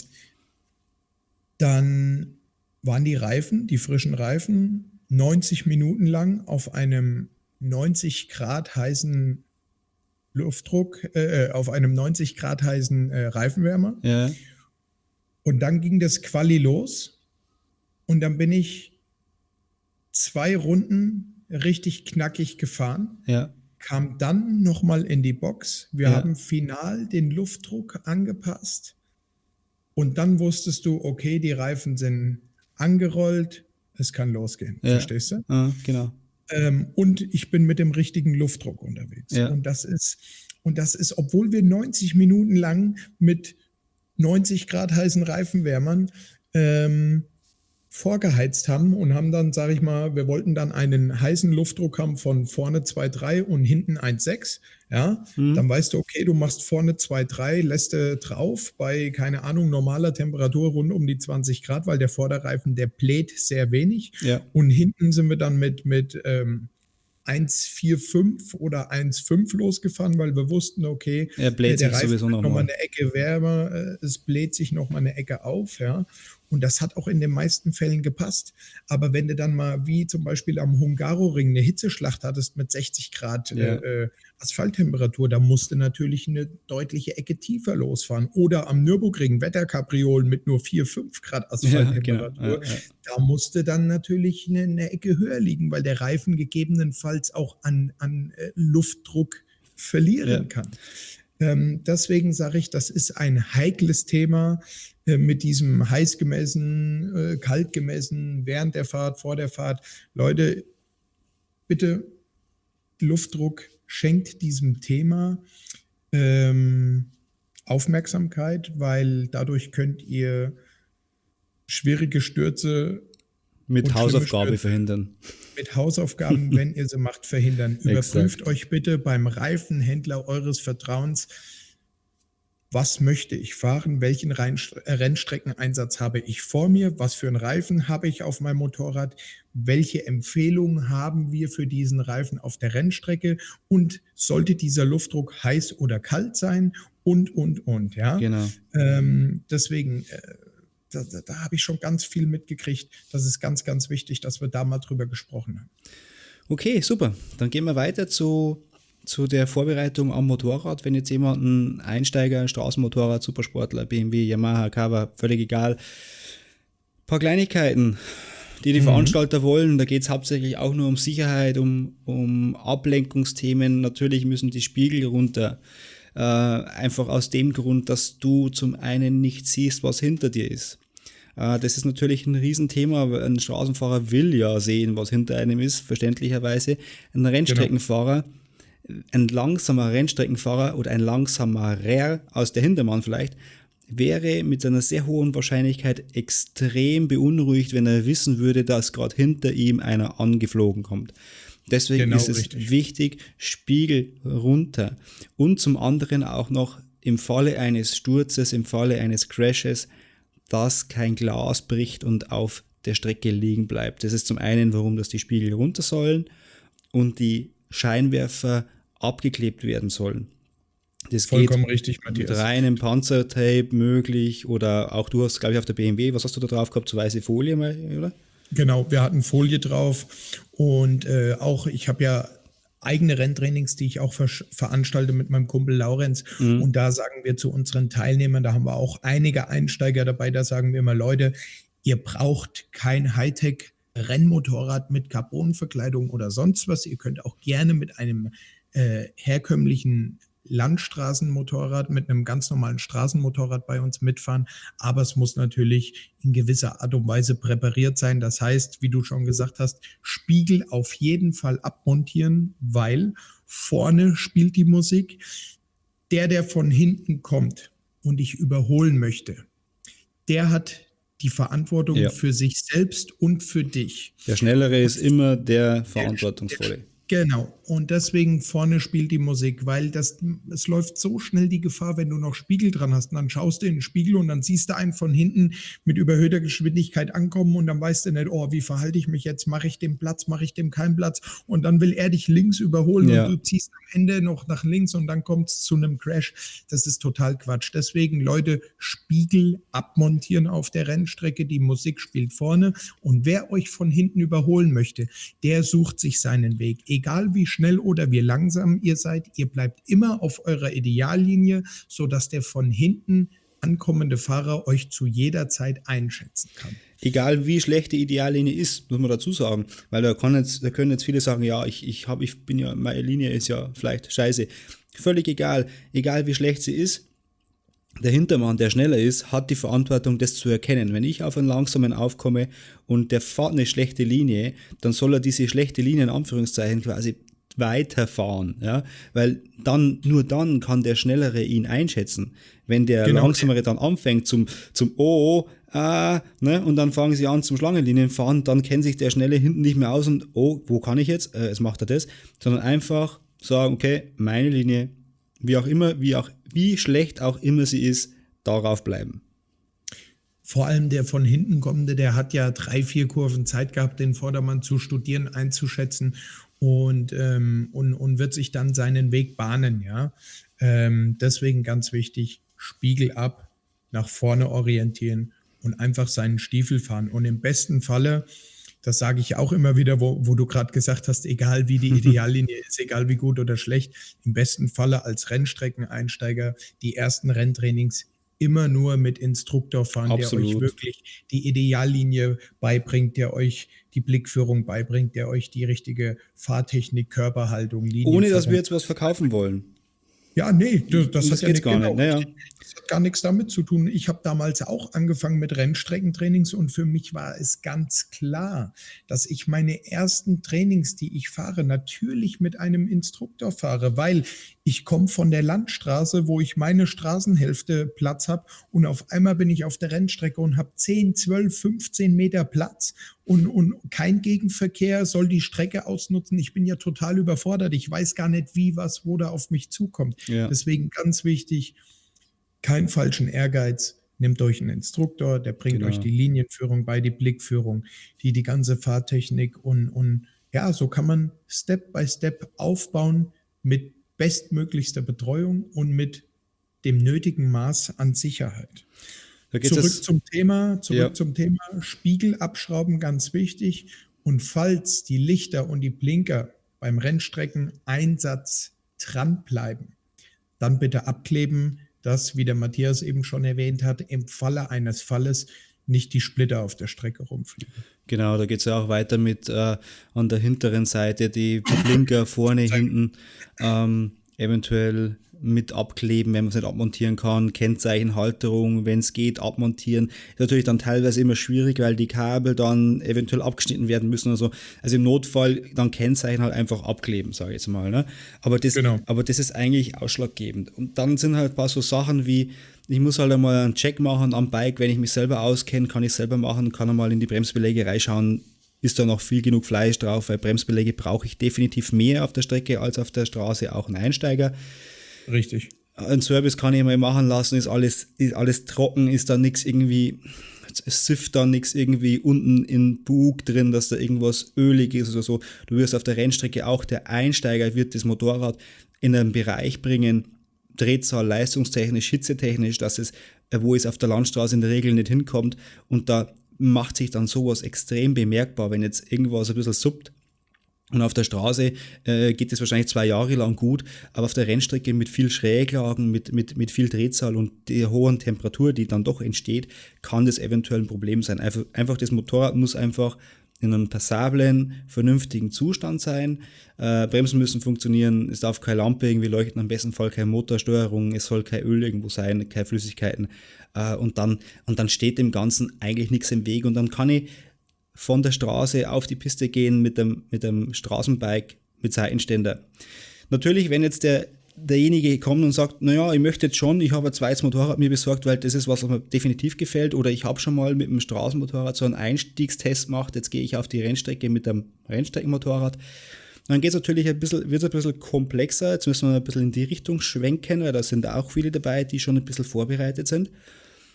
Dann waren die Reifen, die frischen Reifen, 90 Minuten lang auf einem 90 Grad heißen Luftdruck äh, äh auf einem 90 Grad heißen äh, Reifenwärmer. Ja. Und dann ging das Quali los. Und dann bin ich zwei Runden richtig knackig gefahren. Ja. Kam dann nochmal in die Box. Wir ja. haben final den Luftdruck angepasst. Und dann wusstest du, okay, die Reifen sind angerollt, es kann losgehen. Ja. Verstehst du? Ja, genau. Ähm, und ich bin mit dem richtigen Luftdruck unterwegs. Ja. Und das ist, und das ist, obwohl wir 90 Minuten lang mit 90 Grad heißen Reifenwärmern ähm, vorgeheizt haben und haben dann, sage ich mal, wir wollten dann einen heißen Luftdruck haben von vorne 2,3 und hinten 1,6. Ja, mhm. dann weißt du, okay, du machst vorne 2,3, lässt du drauf bei, keine Ahnung, normaler Temperatur rund um die 20 Grad, weil der Vorderreifen, der bläht sehr wenig. Ja. Und hinten sind wir dann mit, mit ähm, 1,45 oder 1,5 losgefahren, weil wir wussten, okay, er bläht der sich Reifen sowieso noch, noch mal eine Ecke wärmer, äh, es bläht sich noch mal eine Ecke auf, ja. Und das hat auch in den meisten Fällen gepasst. Aber wenn du dann mal wie zum Beispiel am Hungaroring eine Hitzeschlacht hattest mit 60 Grad ja. äh, Asphalttemperatur, da musste natürlich eine deutliche Ecke tiefer losfahren. Oder am Nürburgring Wetterkapriolen mit nur 4, 5 Grad Asphalttemperatur, ja, genau. ja, da musste dann natürlich eine, eine, Ecke höher liegen, weil der Reifen gegebenenfalls auch an, an äh, Luftdruck verlieren kann. Ähm, deswegen sage ich, das ist ein heikles Thema äh, mit diesem heiß gemessen, äh, kalt gemessen, während der Fahrt, vor der Fahrt. Leute, bitte Luftdruck schenkt diesem Thema ähm, Aufmerksamkeit, weil dadurch könnt ihr schwierige Stürze mit Hausaufgabe Stürze, verhindern. Mit Hausaufgaben, wenn ihr sie macht, verhindern. Überprüft euch bitte beim Reifenhändler eures Vertrauens, was möchte ich fahren, welchen Rennstreckeneinsatz habe ich vor mir, was für einen Reifen habe ich auf meinem Motorrad, welche Empfehlungen haben wir für diesen Reifen auf der Rennstrecke und sollte dieser Luftdruck heiß oder kalt sein und, und, und. Ja? Genau. Ähm, deswegen, äh, da, da, habe ich schon ganz viel mitgekriegt. Das ist ganz, ganz wichtig, dass wir da mal drüber gesprochen haben. Okay, super. Dann gehen wir weiter zu zu der Vorbereitung am Motorrad, wenn jetzt jemand ein Einsteiger, Straßenmotorrad, Supersportler, BMW, Yamaha, Kawa, völlig egal, ein paar Kleinigkeiten, die die mhm. Veranstalter wollen. Da geht es hauptsächlich auch nur um Sicherheit, um, um Ablenkungsthemen. Natürlich müssen die Spiegel runter. Äh, einfach aus dem Grund, dass du zum einen nicht siehst, was hinter dir ist. Äh, das ist natürlich ein Riesenthema. Ein Straßenfahrer will ja sehen, was hinter einem ist, verständlicherweise. Ein Rennstreckenfahrer, genau. ein langsamer Rennstreckenfahrer oder ein langsamer aus der Hintermann vielleicht, wäre mit einer sehr hohen Wahrscheinlichkeit extrem beunruhigt, wenn er wissen würde, dass gerade hinter ihm einer angeflogen kommt. Deswegen genau, ist es richtig. wichtig, Spiegel runter. Und zum anderen auch noch im Falle eines Sturzes, im Falle eines Crashes, dass kein Glas bricht und auf der Strecke liegen bleibt. Das ist zum einen, warum das die Spiegel runter sollen und die Scheinwerfer abgeklebt werden sollen. Das Vollkommen geht richtig, Matthias. mit reinem Panzertape möglich oder auch du hast, glaube ich, auf der BMW, was hast du da drauf gehabt, so weiße Folie, oder? Genau, wir hatten Folie drauf und äh, auch, ich habe ja eigene Renntrainings, die ich auch ver veranstalte mit meinem Kumpel Laurenz. Mhm. Und da sagen wir zu unseren Teilnehmern, da haben wir auch einige Einsteiger dabei, da sagen wir immer, Leute, ihr braucht kein Hightech Rennmotorrad mit Carbonverkleidung oder sonst was. Ihr könnt auch gerne mit einem äh, herkömmlichen Landstraßenmotorrad mit einem ganz normalen Straßenmotorrad bei uns mitfahren, aber es muss natürlich in gewisser Art und Weise präpariert sein. Das heißt, wie du schon gesagt hast, Spiegel auf jeden Fall abmontieren, weil vorne spielt die Musik. Der, der von hinten kommt und ich überholen möchte, der hat die Verantwortung ja. für sich selbst und für dich. Der Schnellere ist immer der Verantwortungsvolle. Genau. Und deswegen vorne spielt die Musik, weil das, es läuft so schnell die Gefahr, wenn du noch Spiegel dran hast. Und dann schaust du in den Spiegel und dann siehst du einen von hinten mit überhöhter Geschwindigkeit ankommen und dann weißt du nicht, oh, wie verhalte ich mich jetzt? Mache ich dem Platz? Mache ich dem keinen Platz? Und dann will er dich links überholen ja. und du ziehst am Ende noch nach links und dann kommt es zu einem Crash. Das ist total Quatsch. Deswegen, Leute, Spiegel abmontieren auf der Rennstrecke. Die Musik spielt vorne. Und wer euch von hinten überholen möchte, der sucht sich seinen Weg egal wie schnell oder wie langsam ihr seid, ihr bleibt immer auf eurer Ideallinie, sodass der von hinten ankommende Fahrer euch zu jeder Zeit einschätzen kann. Egal wie schlecht die Ideallinie ist, muss man dazu sagen, weil da, jetzt, da können jetzt viele sagen, ja, ich, ich, hab, ich bin ja, meine Linie ist ja vielleicht scheiße. Völlig egal, egal wie schlecht sie ist, der Hintermann, der schneller ist, hat die Verantwortung, das zu erkennen. Wenn ich auf einen langsamen aufkomme und der fährt eine schlechte Linie, dann soll er diese schlechte Linie in Anführungszeichen quasi weiterfahren, ja, weil dann, nur dann kann der Schnellere ihn einschätzen. Wenn der genau. Langsamere dann anfängt zum, zum Oh, ah, ne, und dann fangen sie an zum Schlangenlinienfahren, dann kennt sich der Schnelle hinten nicht mehr aus und oh, wo kann ich jetzt? Äh, es macht er das, sondern einfach sagen, okay, meine Linie, wie auch immer, wie auch, wie schlecht auch immer sie ist, darauf bleiben. Vor allem der von hinten kommende, der hat ja drei, vier Kurven Zeit gehabt, den Vordermann zu studieren, einzuschätzen und, ähm, und, und wird sich dann seinen Weg bahnen, ja. Ähm, deswegen ganz wichtig, Spiegel ab, nach vorne orientieren und einfach seinen Stiefel fahren. Und im besten Falle, das sage ich auch immer wieder, wo, wo du gerade gesagt hast, egal wie die Ideallinie ist, egal wie gut oder schlecht, im besten Falle als Rennstreckeneinsteiger die ersten Renntrainings immer nur mit Instruktor fahren, Absolut. der euch wirklich die Ideallinie beibringt, der euch die Blickführung beibringt, der euch die richtige Fahrtechnik, Körperhaltung, Linie. Ohne dass wir jetzt was verkaufen wollen. Ja, nee, das, das, das hat ja gar genau, nicht. Naja. Hat gar nichts damit zu tun. Ich habe damals auch angefangen mit Rennstreckentrainings und für mich war es ganz klar, dass ich meine ersten Trainings, die ich fahre, natürlich mit einem Instruktor fahre, weil ich komme von der Landstraße, wo ich meine Straßenhälfte Platz habe und auf einmal bin ich auf der Rennstrecke und habe 10, 12, 15 Meter Platz und, und kein Gegenverkehr soll die Strecke ausnutzen. Ich bin ja total überfordert. Ich weiß gar nicht, wie, was, wo da auf mich zukommt. Ja. Deswegen ganz wichtig, keinen falschen Ehrgeiz. Nehmt euch einen Instruktor, der bringt genau. euch die Linienführung bei, die Blickführung, die, die ganze Fahrtechnik und, und ja, so kann man Step by Step aufbauen mit bestmöglichster Betreuung und mit dem nötigen Maß an Sicherheit. Zurück zum Thema, zurück ja. zum Thema Spiegel abschrauben, ganz wichtig. Und falls die Lichter und die Blinker beim Rennstreckeneinsatz dranbleiben, dann bitte abkleben, dass, wie der Matthias eben schon erwähnt hat, im Falle eines Falles nicht die Splitter auf der Strecke rumfliegen. Genau, da geht es ja auch weiter mit äh, an der hinteren Seite die Blinker vorne, hinten ähm, eventuell mit abkleben, wenn man es nicht abmontieren kann, Kennzeichenhalterung, wenn es geht, abmontieren. Ist natürlich dann teilweise immer schwierig, weil die Kabel dann eventuell abgeschnitten werden müssen oder so. Also im Notfall dann Kennzeichen halt einfach abkleben, sage ich jetzt mal. Ne? Aber, das, genau. aber das ist eigentlich ausschlaggebend. Und dann sind halt ein paar so Sachen wie, ich muss halt einmal einen Check machen am Bike, wenn ich mich selber auskenne, kann ich selber machen, kann einmal in die Bremsbeläge reinschauen, ist da noch viel genug Fleisch drauf, weil Bremsbeläge brauche ich definitiv mehr auf der Strecke als auf der Straße, auch ein Einsteiger. Richtig. Ein Service kann ich mal machen lassen, ist alles, ist alles trocken, ist da nichts irgendwie, es sifft da nichts irgendwie unten in Bug drin, dass da irgendwas ölig ist oder so. Du wirst auf der Rennstrecke auch, der Einsteiger wird das Motorrad in einen Bereich bringen, Drehzahl, leistungstechnisch, hitzetechnisch, dass es, wo es auf der Landstraße in der Regel nicht hinkommt und da macht sich dann sowas extrem bemerkbar, wenn jetzt irgendwas ein bisschen suppt und auf der Straße äh, geht es wahrscheinlich zwei Jahre lang gut, aber auf der Rennstrecke mit viel Schräglagen, mit, mit, mit viel Drehzahl und der hohen Temperatur, die dann doch entsteht, kann das eventuell ein Problem sein. Einfach, einfach das Motorrad muss einfach in einem passablen, vernünftigen Zustand sein. Äh, Bremsen müssen funktionieren, es darf keine Lampe irgendwie leuchten, am besten Fall keine Motorsteuerung, es soll kein Öl irgendwo sein, keine Flüssigkeiten. Äh, und, dann, und dann steht dem Ganzen eigentlich nichts im Weg und dann kann ich von der Straße auf die Piste gehen mit dem, mit dem Straßenbike mit Seitenständer. Natürlich, wenn jetzt der, derjenige kommt und sagt, naja, ich möchte jetzt schon, ich habe ein zweites Motorrad mir besorgt, weil das ist was, was mir definitiv gefällt, oder ich habe schon mal mit dem Straßenmotorrad so einen Einstiegstest gemacht, jetzt gehe ich auf die Rennstrecke mit dem Rennstreckenmotorrad. Dann geht es natürlich ein bisschen, wird es ein bisschen komplexer, jetzt müssen wir ein bisschen in die Richtung schwenken, weil da sind auch viele dabei, die schon ein bisschen vorbereitet sind.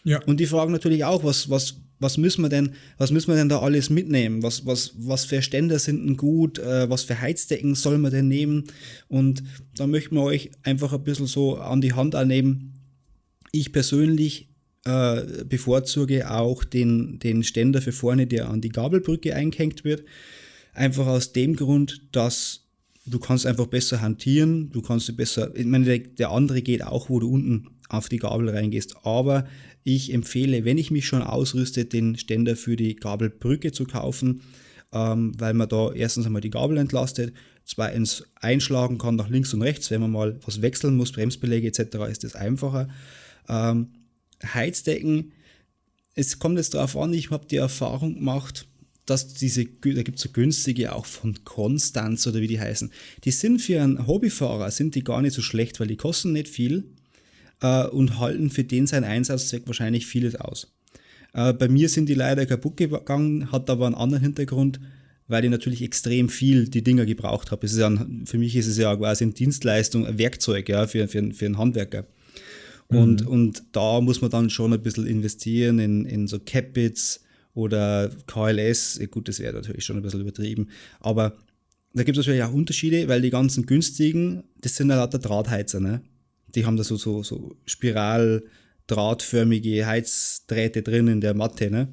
Ja. Und die fragen natürlich auch, was, was, was müssen wir denn, was müssen wir denn da alles mitnehmen? Was, was, was für Ständer sind denn gut? Äh, was für Heizdecken soll man denn nehmen? Und da möchten wir euch einfach ein bisschen so an die Hand annehmen. Ich persönlich äh, bevorzuge auch den, den Ständer für vorne, der an die Gabelbrücke eingehängt wird. Einfach aus dem Grund, dass du kannst einfach besser hantieren, du kannst besser, ich meine, der, der andere geht auch, wo du unten auf die Gabel reingehst, aber ich empfehle, wenn ich mich schon ausrüste, den Ständer für die Gabelbrücke zu kaufen, ähm, weil man da erstens einmal die Gabel entlastet, zweitens einschlagen kann nach links und rechts, wenn man mal was wechseln muss, Bremsbeläge etc., ist das einfacher. Ähm, Heizdecken, es kommt jetzt darauf an, ich habe die Erfahrung gemacht, dass diese, da gibt es so günstige auch von Konstanz oder wie die heißen, die sind für einen Hobbyfahrer, sind die gar nicht so schlecht, weil die kosten nicht viel äh, und halten für den seinen Einsatzzweck wahrscheinlich vieles aus. Äh, bei mir sind die leider kaputt gegangen, hat aber einen anderen Hintergrund, weil ich natürlich extrem viel die Dinger gebraucht habe. ja für mich ist es ja quasi eine Dienstleistung, ein Werkzeug ja, für, für, für einen Handwerker. Und, mhm. und da muss man dann schon ein bisschen investieren in, in so Capits oder KLS. Gut, das wäre natürlich schon ein bisschen übertrieben. Aber da gibt es natürlich auch Unterschiede, weil die ganzen günstigen, das sind ja lauter Drahtheizer. Ne? Die haben da so, so, so spiraldrahtförmige Heizdrähte drin in der Matte, ne?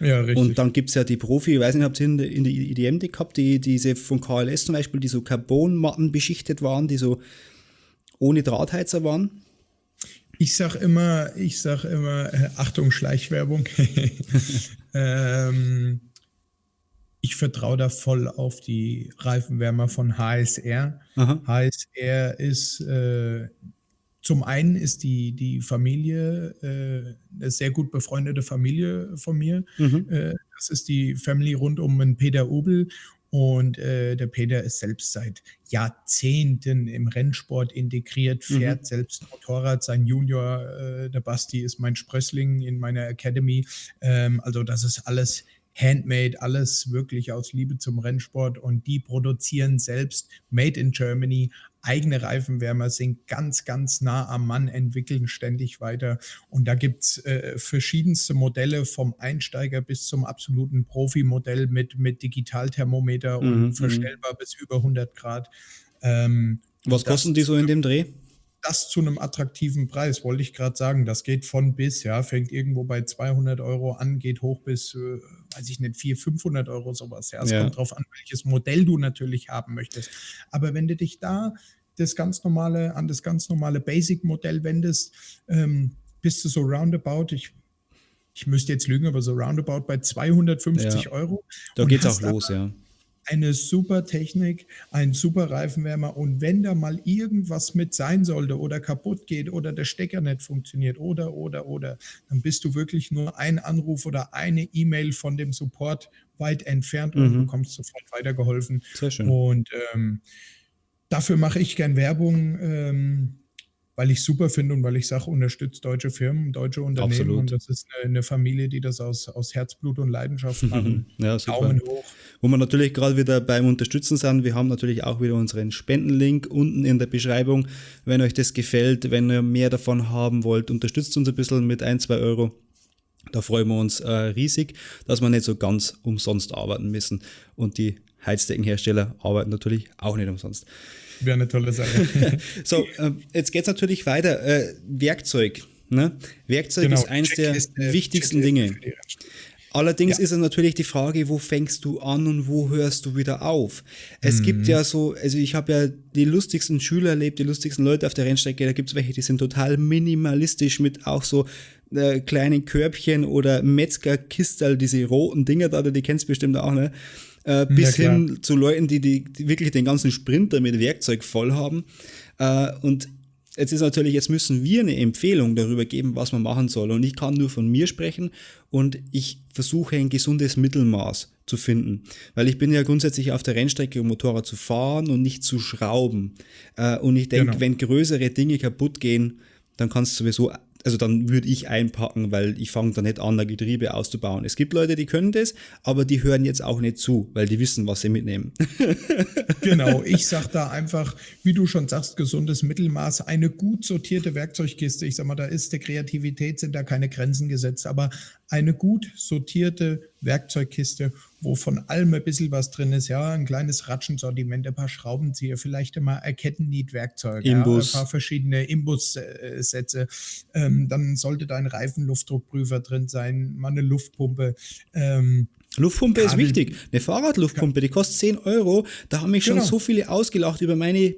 Ja, richtig. Und dann gibt es ja die Profi, ich weiß nicht, habt ihr in der, in der IDM die gehabt, die, diese von KLS zum Beispiel, die so Carbonmatten beschichtet waren, die so ohne Drahtheizer waren? Ich sag immer, ich sag immer, äh, Achtung, Schleichwerbung. ähm, ich vertraue da voll auf die Reifenwärmer von HSR. Aha. HSR ist äh, zum einen ist die, die Familie äh, eine sehr gut befreundete Familie von mir. Mhm. Äh, das ist die Family rund um den Peter Obel. Und äh, der Peter ist selbst seit Jahrzehnten im Rennsport integriert, mhm. fährt mhm. selbst Motorrad. Sein Junior, äh, der Basti, ist mein Sprössling in meiner Academy. Ähm, also das ist alles handmade, alles wirklich aus Liebe zum Rennsport. Und die produzieren selbst Made in Germany eigene Reifenwärmer sind ganz, ganz nah am Mann, entwickeln ständig weiter. Und da gibt es äh, verschiedenste Modelle vom Einsteiger bis zum absoluten Profi-Modell mit, mit Digitalthermometer und mhm, mhm. verstellbar bis über 100 Grad. Ähm, Was kosten die so in dem Dreh? das zu einem attraktiven Preis, wollte ich gerade sagen. Das geht von bis, ja, fängt irgendwo bei 200 Euro an, geht hoch bis, äh, weiß ich nicht, 400, 500 Euro sowas. Ja, es ja. kommt drauf an, welches Modell du natürlich haben möchtest. Aber wenn du dich da das ganz normale, an das ganz normale Basic-Modell wendest, ähm, bist du so roundabout, ich, ich müsste jetzt lügen, aber so roundabout bei 250 Ja. Euro. Da und geht's auch los, ja. Eine super Technik, ein super Reifenwärmer und wenn da mal irgendwas mit sein sollte oder kaputt geht oder der Stecker nicht funktioniert oder, oder, oder, dann bist du wirklich nur ein Anruf oder eine E-Mail von dem Support weit entfernt und Mhm. bekommst sofort weitergeholfen. Sehr schön. Und ähm, dafür mache ich gern Werbung, ähm, weil ich super finde und weil ich sage, unterstützt deutsche Firmen, deutsche Unternehmen. Absolut. Und das ist eine, eine Familie, die das aus, aus Herzblut und Leidenschaft machen. Ja, super. Daumen hoch. Wo wir natürlich gerade wieder beim Unterstützen sind, wir haben natürlich auch wieder unseren Spendenlink unten in der Beschreibung. Wenn euch das gefällt, wenn ihr mehr davon haben wollt, unterstützt uns ein bisschen mit ein, zwei Euro. Da freuen wir uns äh, riesig, dass wir nicht so ganz umsonst arbeiten müssen. Und die Heizdeckenhersteller arbeiten natürlich auch nicht umsonst. Wäre eine tolle Sache. So, äh, jetzt geht's natürlich weiter. Äh, Werkzeug. Ne? Werkzeug Genau, ist eins der wichtigsten Checkliste Dinge. Allerdings Ja. ist es natürlich die Frage, wo fängst du an und wo hörst du wieder auf? Es gibt ja so, also ich habe ja die lustigsten Schüler erlebt, die lustigsten Leute auf der Rennstrecke. Da gibt es welche, die sind total minimalistisch mit auch so äh, kleinen Körbchen oder Metzgerkistel, diese roten Dinger da, die kennst du bestimmt auch, ne? Äh, bis klar. hin zu Leuten, die, die, die wirklich den ganzen Sprinter mit Werkzeug voll haben. Äh, und Jetzt ist natürlich, jetzt müssen wir eine Empfehlung darüber geben, was man machen soll. Und ich kann nur von mir sprechen und ich versuche ein gesundes Mittelmaß zu finden. Weil ich bin ja grundsätzlich auf der Rennstrecke, um Motorrad zu fahren und nicht zu schrauben. Äh, Und ich denke, Genau. wenn größere Dinge kaputt gehen, dann kannst du sowieso, also dann würde ich einpacken, weil ich fange da nicht an, ein Getriebe auszubauen. Es gibt Leute, die können das, aber die hören jetzt auch nicht zu, weil die wissen, was sie mitnehmen. Genau, ich sag da einfach, wie du schon sagst, gesundes Mittelmaß, eine gut sortierte Werkzeugkiste. Ich sag mal, da ist der Kreativität sind da keine Grenzen gesetzt, aber eine gut sortierte Werkzeugkiste, wo von allem ein bisschen was drin ist, ja, ein kleines Ratschensortiment, ein paar Schraubenzieher, vielleicht immer ein Kettennietwerkzeug, ja, ein Imbus. paar verschiedene Imbussätze. Ähm, dann sollte da ein Reifenluftdruckprüfer drin sein, mal eine Luftpumpe. Ähm, Luftpumpe ist Kabel- wichtig. Eine Fahrradluftpumpe, die kostet 10 Euro. Da haben mich schon Genau. so viele ausgelacht über meine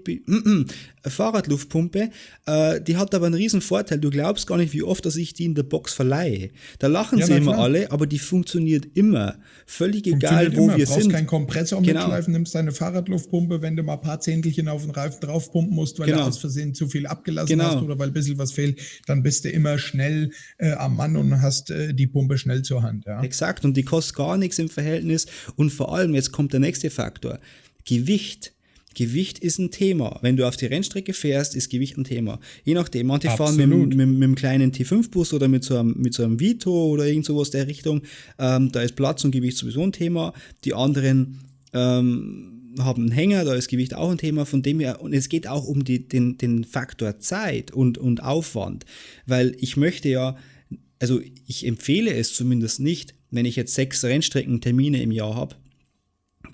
Be- Fahrradluftpumpe. Äh, die hat aber einen riesen Vorteil. Du glaubst gar nicht, wie oft, dass ich die in der Box verleihe. Da lachen Ja, sie immer klar. alle, aber die funktioniert immer. Völlig egal, wo immer. wir brauchst sind. keinen Kompressor Genau. mitschleifen, nimmst deine Fahrradluftpumpe, wenn du mal ein paar Zehntelchen auf den Reifen draufpumpen musst, weil Genau. du aus Versehen zu viel abgelassen Genau. hast oder weil ein bisschen was fehlt, dann bist du immer schnell äh, am Mann und hast äh, die Pumpe schnell zur Hand. Ja? Exakt, und die kostet gar nichts im Verhältnis. Und vor allem, jetzt kommt der nächste Faktor. Gewicht. Gewicht ist ein Thema. Wenn du auf die Rennstrecke fährst, ist Gewicht ein Thema. Je nachdem, manche fahren mit, mit, mit einem kleinen T5-Bus oder mit so, einem, mit so einem Vito oder irgend sowas der Richtung. Ähm, da ist Platz und Gewicht sowieso ein Thema. Die anderen ähm, haben einen Hänger, da ist Gewicht auch ein Thema. Von dem her, und es geht auch um die, den, den Faktor Zeit und, und Aufwand. Weil ich möchte ja, also ich empfehle es zumindest nicht, wenn ich jetzt sechs Rennstreckentermine im Jahr habe,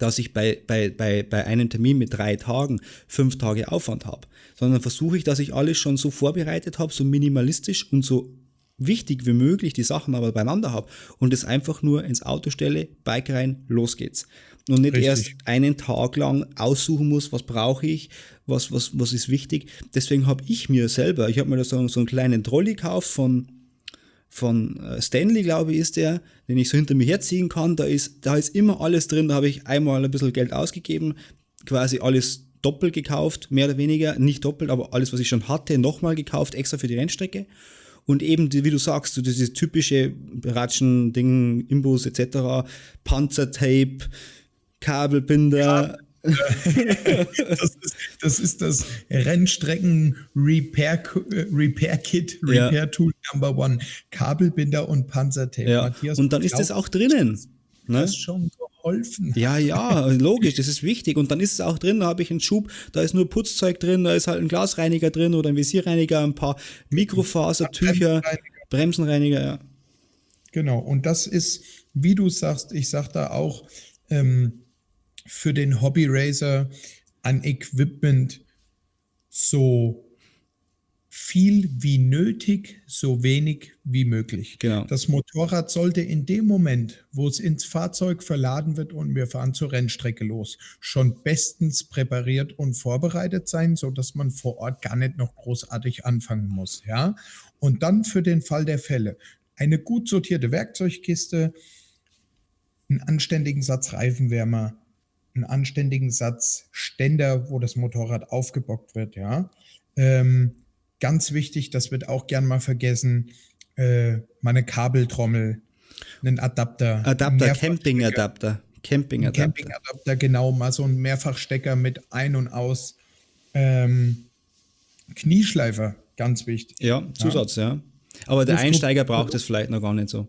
dass ich bei, bei, bei, bei einem Termin mit drei Tagen fünf Tage Aufwand habe, sondern versuche ich, dass ich alles schon so vorbereitet habe, so minimalistisch und so wichtig wie möglich die Sachen aber beieinander habe und es einfach nur ins Auto stelle, Bike rein, los geht's. Und nicht Richtig. erst einen Tag lang aussuchen muss, was brauche ich, was, was, was ist wichtig. Deswegen habe ich mir selber, ich habe mir da so, so einen kleinen Trolley gekauft von, von äh, Stanley, glaube ich, ist der, den ich so hinter mir herziehen kann. Da ist, da ist immer alles drin. Da habe ich einmal ein bisschen Geld ausgegeben, quasi alles doppelt gekauft, mehr oder weniger. Nicht doppelt, aber alles, was ich schon hatte, nochmal gekauft, extra für die Rennstrecke. Und eben, die, wie du sagst, so dieses typische Ratschen, Ding, Imbus etc., Panzertape, Kabelbinder. Das, ist, das ist das Rennstrecken Repair, Repair Kit, Ja. Repair Tool Number One. Kabelbinder und Panzertape. Ja. Matthias, Und dann ist das glaubst, auch drinnen. Ne? Das schon geholfen. Ja, ja, logisch, das ist wichtig. Und dann ist es auch drin, da habe ich einen Schub, da ist nur Putzzeug drin, da ist halt ein Glasreiniger drin oder ein Visierreiniger, ein paar Mikrofasertücher, Bremsenreiniger. Bremsenreiniger, ja. Genau, und das ist, wie du sagst, ich sag da auch, ähm, für den Hobby Racer an Equipment so viel wie nötig, so wenig wie möglich. Genau. Das Motorrad sollte in dem Moment, wo es ins Fahrzeug verladen wird und wir fahren zur Rennstrecke los, schon bestens präpariert und vorbereitet sein, so dass man vor Ort gar nicht noch großartig anfangen muss, ja? Und dann für den Fall der Fälle eine gut sortierte Werkzeugkiste, einen anständigen Satz Reifenwärmer, einen anständigen Satz Ständer, wo das Motorrad aufgebockt wird, ja? Ähm, Ganz wichtig, das wird auch gern mal vergessen, äh, meine Kabeltrommel, einen Adapter. Adapter, Camping-Adapter. Camping-Adapter. Camping-Adapter, genau, mal so ein Mehrfachstecker mit Ein- und Aus. Ähm, Knieschleifer, ganz wichtig. Ja, Zusatz, ja. ja. Aber der Einsteiger braucht es vielleicht noch gar nicht so.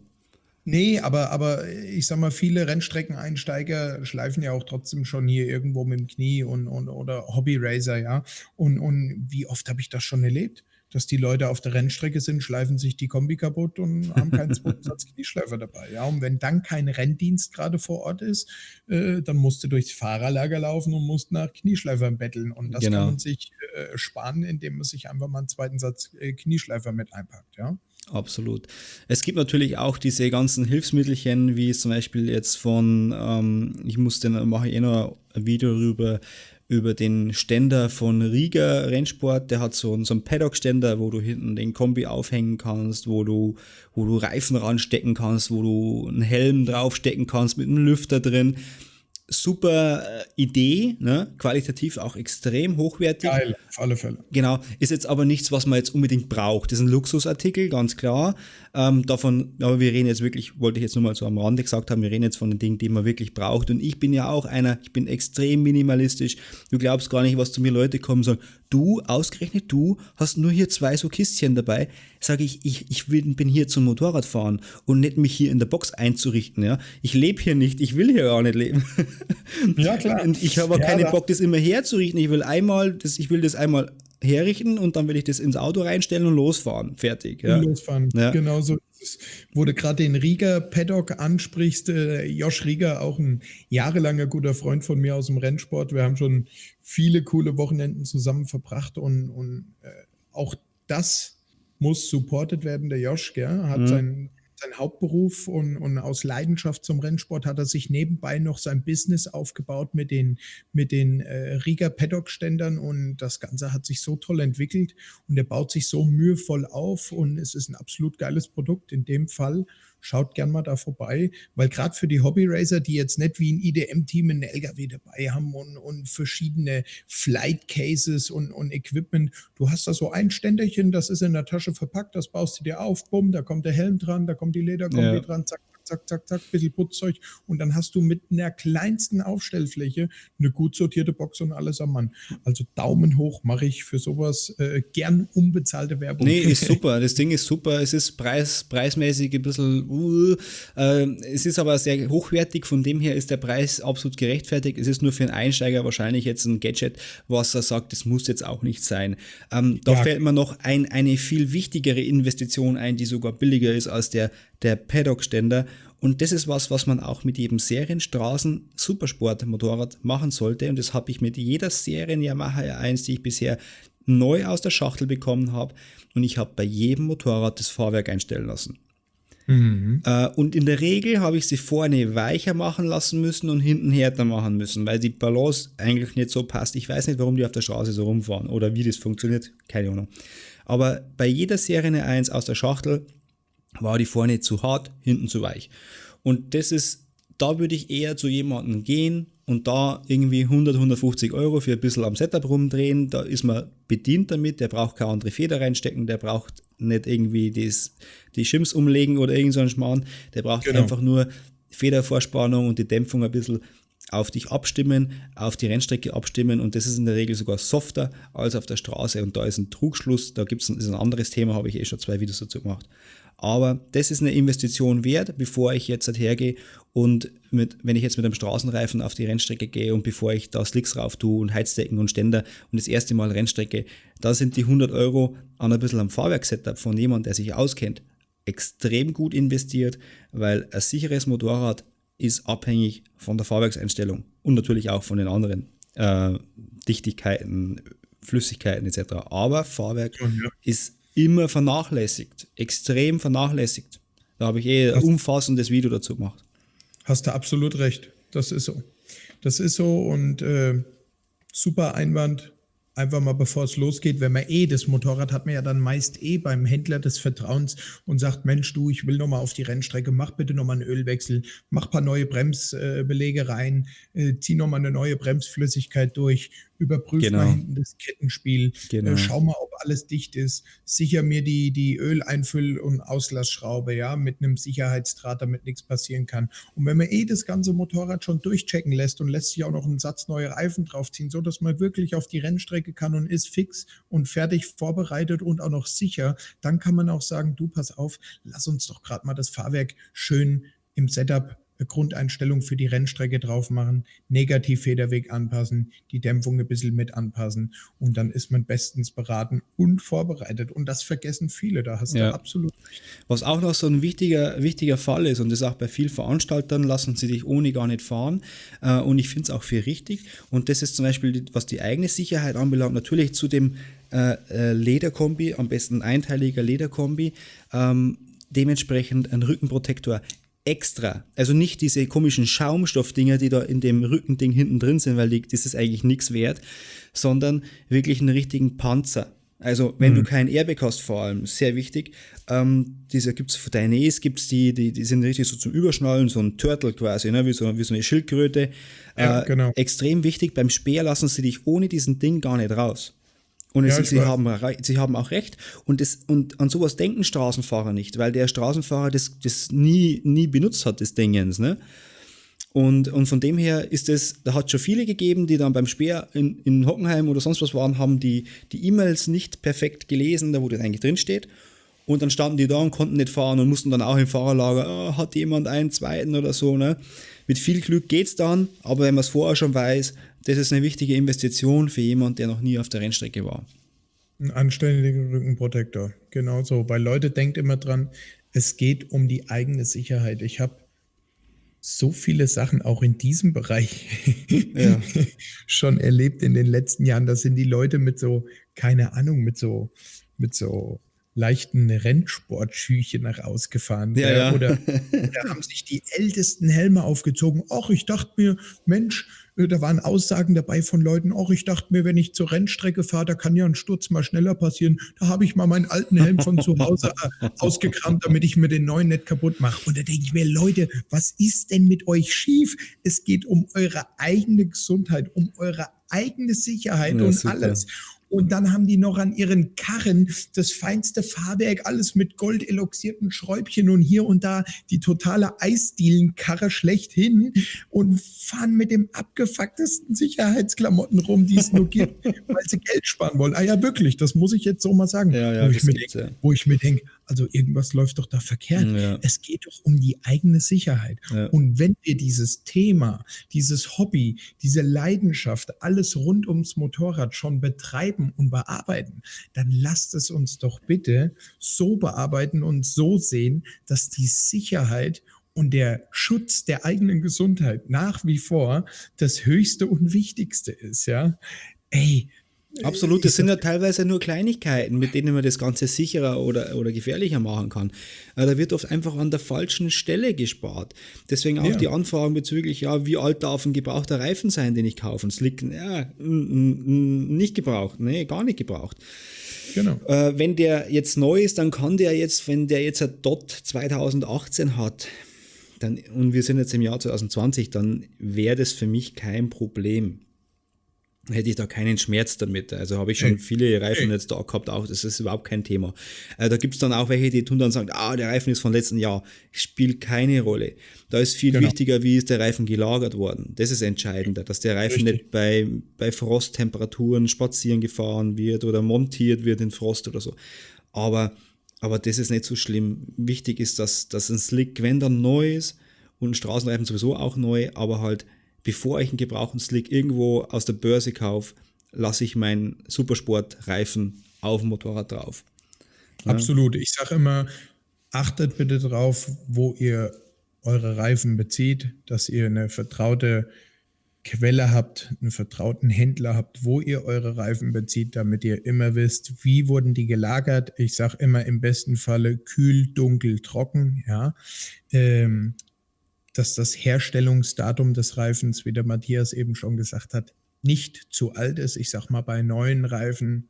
Nee, aber, aber ich sag mal, viele Rennstreckeneinsteiger schleifen ja auch trotzdem schon hier irgendwo mit dem Knie und, und oder Hobby-Racer, ja. Und, und wie oft habe ich das schon erlebt? dass die Leute auf der Rennstrecke sind, schleifen sich die Kombi kaputt und haben keinen zweiten Satz Knieschleifer dabei. Ja, und wenn dann kein Renndienst gerade vor Ort ist, äh, dann musst du durchs Fahrerlager laufen und musst nach Knieschleifern betteln. Und das genau. kann man sich äh, sparen, indem man sich einfach mal einen zweiten Satz äh, Knieschleifer mit einpackt. Ja. Absolut. Es gibt natürlich auch diese ganzen Hilfsmittelchen, wie zum Beispiel jetzt von, ähm, ich muss den, mache ich eh noch ein Video darüber, über den Ständer von Riga Rennsport. Der hat so einen, so einen Paddock-Ständer, wo du hinten den Kombi aufhängen kannst, wo du, wo du Reifen ranstecken kannst, wo du einen Helm draufstecken kannst mit einem Lüfter drin super äh, Idee, ne? qualitativ auch extrem hochwertig. Geil, auf alle Fälle. Genau, ist jetzt aber nichts, was man jetzt unbedingt braucht. Das ist ein Luxusartikel, ganz klar. Ähm, davon, aber wir reden jetzt wirklich, wollte ich jetzt nur mal so am Rande gesagt haben, wir reden jetzt von den Dingen, die man wirklich braucht. Und ich bin ja auch einer, ich bin extrem minimalistisch. Du glaubst gar nicht, was zu mir Leute kommen und sagen, du, ausgerechnet du, hast nur hier zwei so Kistchen dabei. Sage ich, ich, ich will, bin hier zum Motorradfahren und nicht mich hier in der Box einzurichten. Ja? Ich lebe hier nicht, ich will hier gar nicht leben. Ja, klar. Und ich habe auch ja, keinen Bock, das immer herzurichten. Ich will einmal, das, ich will das einmal herrichten und dann will ich das ins Auto reinstellen und losfahren. Fertig. Ja. Losfahren. Ja. Genau so wo du gerade den Rieger Paddock ansprichst, äh, Josh Rieger, auch ein jahrelanger guter Freund von mir aus dem Rennsport. Wir haben schon viele coole Wochenenden zusammen verbracht und, und äh, auch das muss supported werden. Der Josh gell, hat mhm. sein sein Hauptberuf und, und aus Leidenschaft zum Rennsport hat er sich nebenbei noch sein Business aufgebaut mit den, mit den äh, Riga Paddock-Ständern und das Ganze hat sich so toll entwickelt und er baut sich so mühevoll auf und es ist ein absolut geiles Produkt in dem Fall schaut gern mal da vorbei, weil gerade für die Hobby-Racer, die jetzt nicht wie ein IDM-Team einen LKW dabei haben und, und verschiedene Flight-Cases und, und Equipment, du hast da so ein Ständerchen, das ist in der Tasche verpackt, das baust du dir auf, bumm, da kommt der Helm dran, da kommt die Lederkombi ja. dran, zack, zack, zack, zack, bisschen Putzzeug und dann hast du mit einer kleinsten Aufstellfläche eine gut sortierte Box und alles am Mann. Also Daumen hoch mache ich für sowas äh, gern unbezahlte Werbung. Nee, ist super. Das Ding ist super. Es ist preis, preismäßig ein bisschen, uh, äh, es ist aber sehr hochwertig. Von dem her ist der Preis absolut gerechtfertigt. Es ist nur für einen Einsteiger wahrscheinlich jetzt ein Gadget, was er sagt, das muss jetzt auch nicht sein. Ähm, da ja. fällt mir noch ein, eine viel wichtigere Investition ein, die sogar billiger ist als der, der Paddock-Ständer. Und das ist was, was man auch mit jedem Serienstraßen Supersport Motorrad machen sollte. Und das habe ich mit jeder Serien Yamaha R1, die ich bisher neu aus der Schachtel bekommen habe. Und ich habe bei jedem Motorrad das Fahrwerk einstellen lassen. Mhm. Äh, und in der Regel habe ich sie vorne weicher machen lassen müssen und hinten härter machen müssen, weil die Balance eigentlich nicht so passt. Ich weiß nicht, warum die auf der Straße so rumfahren oder wie das funktioniert, keine Ahnung. Aber bei jeder Serie 1 aus der Schachtel war die vorne zu hart, hinten zu weich. Und das ist, da würde ich eher zu jemandem gehen und da irgendwie 100, 150 Euro für ein bisschen am Setup rumdrehen. Da ist man bedient damit, der braucht keine andere Feder reinstecken, der braucht nicht irgendwie das, die Schims umlegen oder irgend so einen Schmarrn. Der braucht genau. einfach nur Federvorspannung und die Dämpfung ein bisschen auf dich abstimmen, auf die Rennstrecke abstimmen und das ist in der Regel sogar softer als auf der Straße und da ist ein Trugschluss, da gibt es ein, ein anderes Thema, habe ich eh schon zwei Videos dazu gemacht. Aber das ist eine Investition wert, bevor ich jetzt halt hergehe und mit, wenn ich jetzt mit einem Straßenreifen auf die Rennstrecke gehe und bevor ich da Slicks rauf tue und Heizdecken und Ständer und das erste Mal Rennstrecke, da sind die 100 Euro an ein bisschen am Fahrwerksetup von jemandem, der sich auskennt, extrem gut investiert, weil ein sicheres Motorrad ist abhängig von der Fahrwerkseinstellung und natürlich auch von den anderen äh, Dichtigkeiten, Flüssigkeiten etc. Aber Fahrwerk ja. ist immer vernachlässigt, extrem vernachlässigt. Da habe ich eh ein umfassendes Video dazu gemacht. Hast du absolut recht. Das ist so. Das ist so und äh, super Einwand einfach mal bevor es losgeht, wenn man eh das Motorrad hat man ja dann meist eh beim Händler des Vertrauens und sagt, Mensch, du, ich will noch mal auf die Rennstrecke, mach bitte noch mal einen Ölwechsel, mach paar neue Bremsbelege rein, äh, zieh noch mal eine neue Bremsflüssigkeit durch, überprüf genau. mal hinten das Kettenspiel, äh, genau. äh, schau mal, ob alles dicht ist, sicher mir die, die Öleinfüll- und Auslassschraube, ja, mit einem Sicherheitsdraht, damit nichts passieren kann. Und wenn man eh das ganze Motorrad schon durchchecken lässt und lässt sich auch noch einen Satz neue Reifen draufziehen, so dass man wirklich auf die Rennstrecke kann und ist fix und fertig vorbereitet und auch noch sicher, dann kann man auch sagen, du pass auf, lass uns doch gerade mal das Fahrwerk schön im Setup Grundeinstellung für die Rennstrecke drauf machen, Negativfederweg anpassen, die Dämpfung ein bisschen mit anpassen und dann ist man bestens beraten und vorbereitet. Und das vergessen viele, da hast ja. du absolut. Was auch noch so ein wichtiger, wichtiger Fall ist und das auch bei vielen Veranstaltern, lassen sie dich ohne gar nicht fahren äh, und ich finde es auch für richtig und das ist zum Beispiel, was die eigene Sicherheit anbelangt, natürlich zu dem äh, äh Lederkombi, am besten einteiliger Lederkombi, ähm, dementsprechend ein Rückenprotektor extra. Also nicht diese komischen Schaumstoffdinger, die da in dem Rückending hinten drin sind, weil die, das ist eigentlich nichts wert, sondern wirklich einen richtigen Panzer. Also wenn mhm. du kein Airbag hast, vor allem, sehr wichtig, ähm, diese gibt es für deine E's, gibt es die, die, die sind richtig so zum Überschnallen, so ein Turtle quasi, ne? wie, so, wie so eine Schildkröte. Ja, äh, genau. Extrem wichtig, beim Speer lassen sie dich ohne diesen Ding gar nicht raus. Und ja, sie, haben, sie haben auch recht. Und, das, und an sowas denken Straßenfahrer nicht, weil der Straßenfahrer das, das nie, nie benutzt hat, des Dingens. Ne? Und, und von dem her ist es, da hat schon viele gegeben, die dann beim Speer in, in Hockenheim oder sonst was waren, haben die die E-Mails nicht perfekt gelesen, da wo das eigentlich drin steht. Und dann standen die da und konnten nicht fahren und mussten dann auch im Fahrerlager, oh, hat jemand einen zweiten oder so. Ne? Mit viel Glück geht's dann, aber wenn man es vorher schon weiß, das ist eine wichtige Investition für jemanden, der noch nie auf der Rennstrecke war. Ein anständiger Rückenprotektor, genau so. Weil Leute denkt immer dran, es geht um die eigene Sicherheit. Ich habe so viele Sachen auch in diesem Bereich ja. schon erlebt in den letzten Jahren. Da sind die Leute mit so, keine Ahnung, mit so, mit so leichten Rennsportschüchen nach ausgefahren. Ja, ja. Oder, oder haben sich die ältesten Helme aufgezogen. Ach, ich dachte mir, Mensch, da waren Aussagen dabei von Leuten, ach, ich dachte mir, wenn ich zur Rennstrecke fahre, da kann ja ein Sturz mal schneller passieren. Da habe ich mal meinen alten Helm von zu Hause äh, ausgekramt, damit ich mir den neuen nicht kaputt mache. Und da denke ich mir, Leute, was ist denn mit euch schief? Es geht um eure eigene Gesundheit, um eure eigene Sicherheit ja, und super. alles. Und dann haben die noch an ihren Karren das feinste Fahrwerk, alles mit goldeloxierten Schräubchen und hier und da die totale Eisdielenkarre schlechthin und fahren mit dem abgefucktesten Sicherheitsklamotten rum, die es nur gibt, weil sie Geld sparen wollen. Ah ja, wirklich, das muss ich jetzt so mal sagen. Ja, ja, wo, ich denk, ja. wo ich mir denke, also irgendwas läuft doch da verkehrt. Ja. Es geht doch um die eigene Sicherheit. Ja. Und wenn wir dieses Thema, dieses Hobby, diese Leidenschaft, alles rund ums Motorrad schon betreiben und bearbeiten, dann lasst es uns doch bitte so bearbeiten und so sehen, dass die Sicherheit und der Schutz der eigenen Gesundheit nach wie vor das Höchste und Wichtigste ist, ja. Ey, Absolut, das sind ja teilweise nur Kleinigkeiten, mit denen man das Ganze sicherer oder, oder gefährlicher machen kann. Äh, da wird oft einfach an der falschen Stelle gespart. Deswegen auch ja. die Anfragen bezüglich, ja, wie alt darf ein gebrauchter Reifen sein, den ich kaufe? Und Slick, ja, nicht gebraucht, nee, gar nicht gebraucht. Genau. Äh, wenn der jetzt neu ist, dann kann der jetzt, wenn der jetzt ein DOT 2018 hat, dann, und wir sind jetzt im Jahr 2020, dann wäre das für mich kein Problem hätte ich da keinen Schmerz damit. Also habe ich schon viele Reifen jetzt da gehabt, auch das ist überhaupt kein Thema. Äh, da gibt es dann auch welche, die tun dann sagen, ah, der Reifen ist von letzten Jahr. Spielt keine Rolle. Da ist viel genau. wichtiger, wie ist der Reifen gelagert worden. Das ist entscheidender, dass der Reifen Richtig. nicht bei, bei Frosttemperaturen spazieren gefahren wird oder montiert wird in Frost oder so. Aber, aber das ist nicht so schlimm. Wichtig ist, dass, dass ein Slick, wenn dann neu ist und ein Straßenreifen sowieso auch neu, aber halt bevor ich einen gebrauchten Slick irgendwo aus der Börse kaufe, lasse ich meinen Supersportreifen auf dem Motorrad drauf. Ja. Absolut. Ich sage immer, achtet bitte drauf, wo ihr eure Reifen bezieht, dass ihr eine vertraute Quelle habt, einen vertrauten Händler habt, wo ihr eure Reifen bezieht, damit ihr immer wisst, wie wurden die gelagert. Ich sage immer im besten Falle kühl, dunkel, trocken, ja. Ähm, dass das Herstellungsdatum des Reifens, wie der Matthias eben schon gesagt hat, nicht zu alt ist. Ich sage mal bei neuen Reifen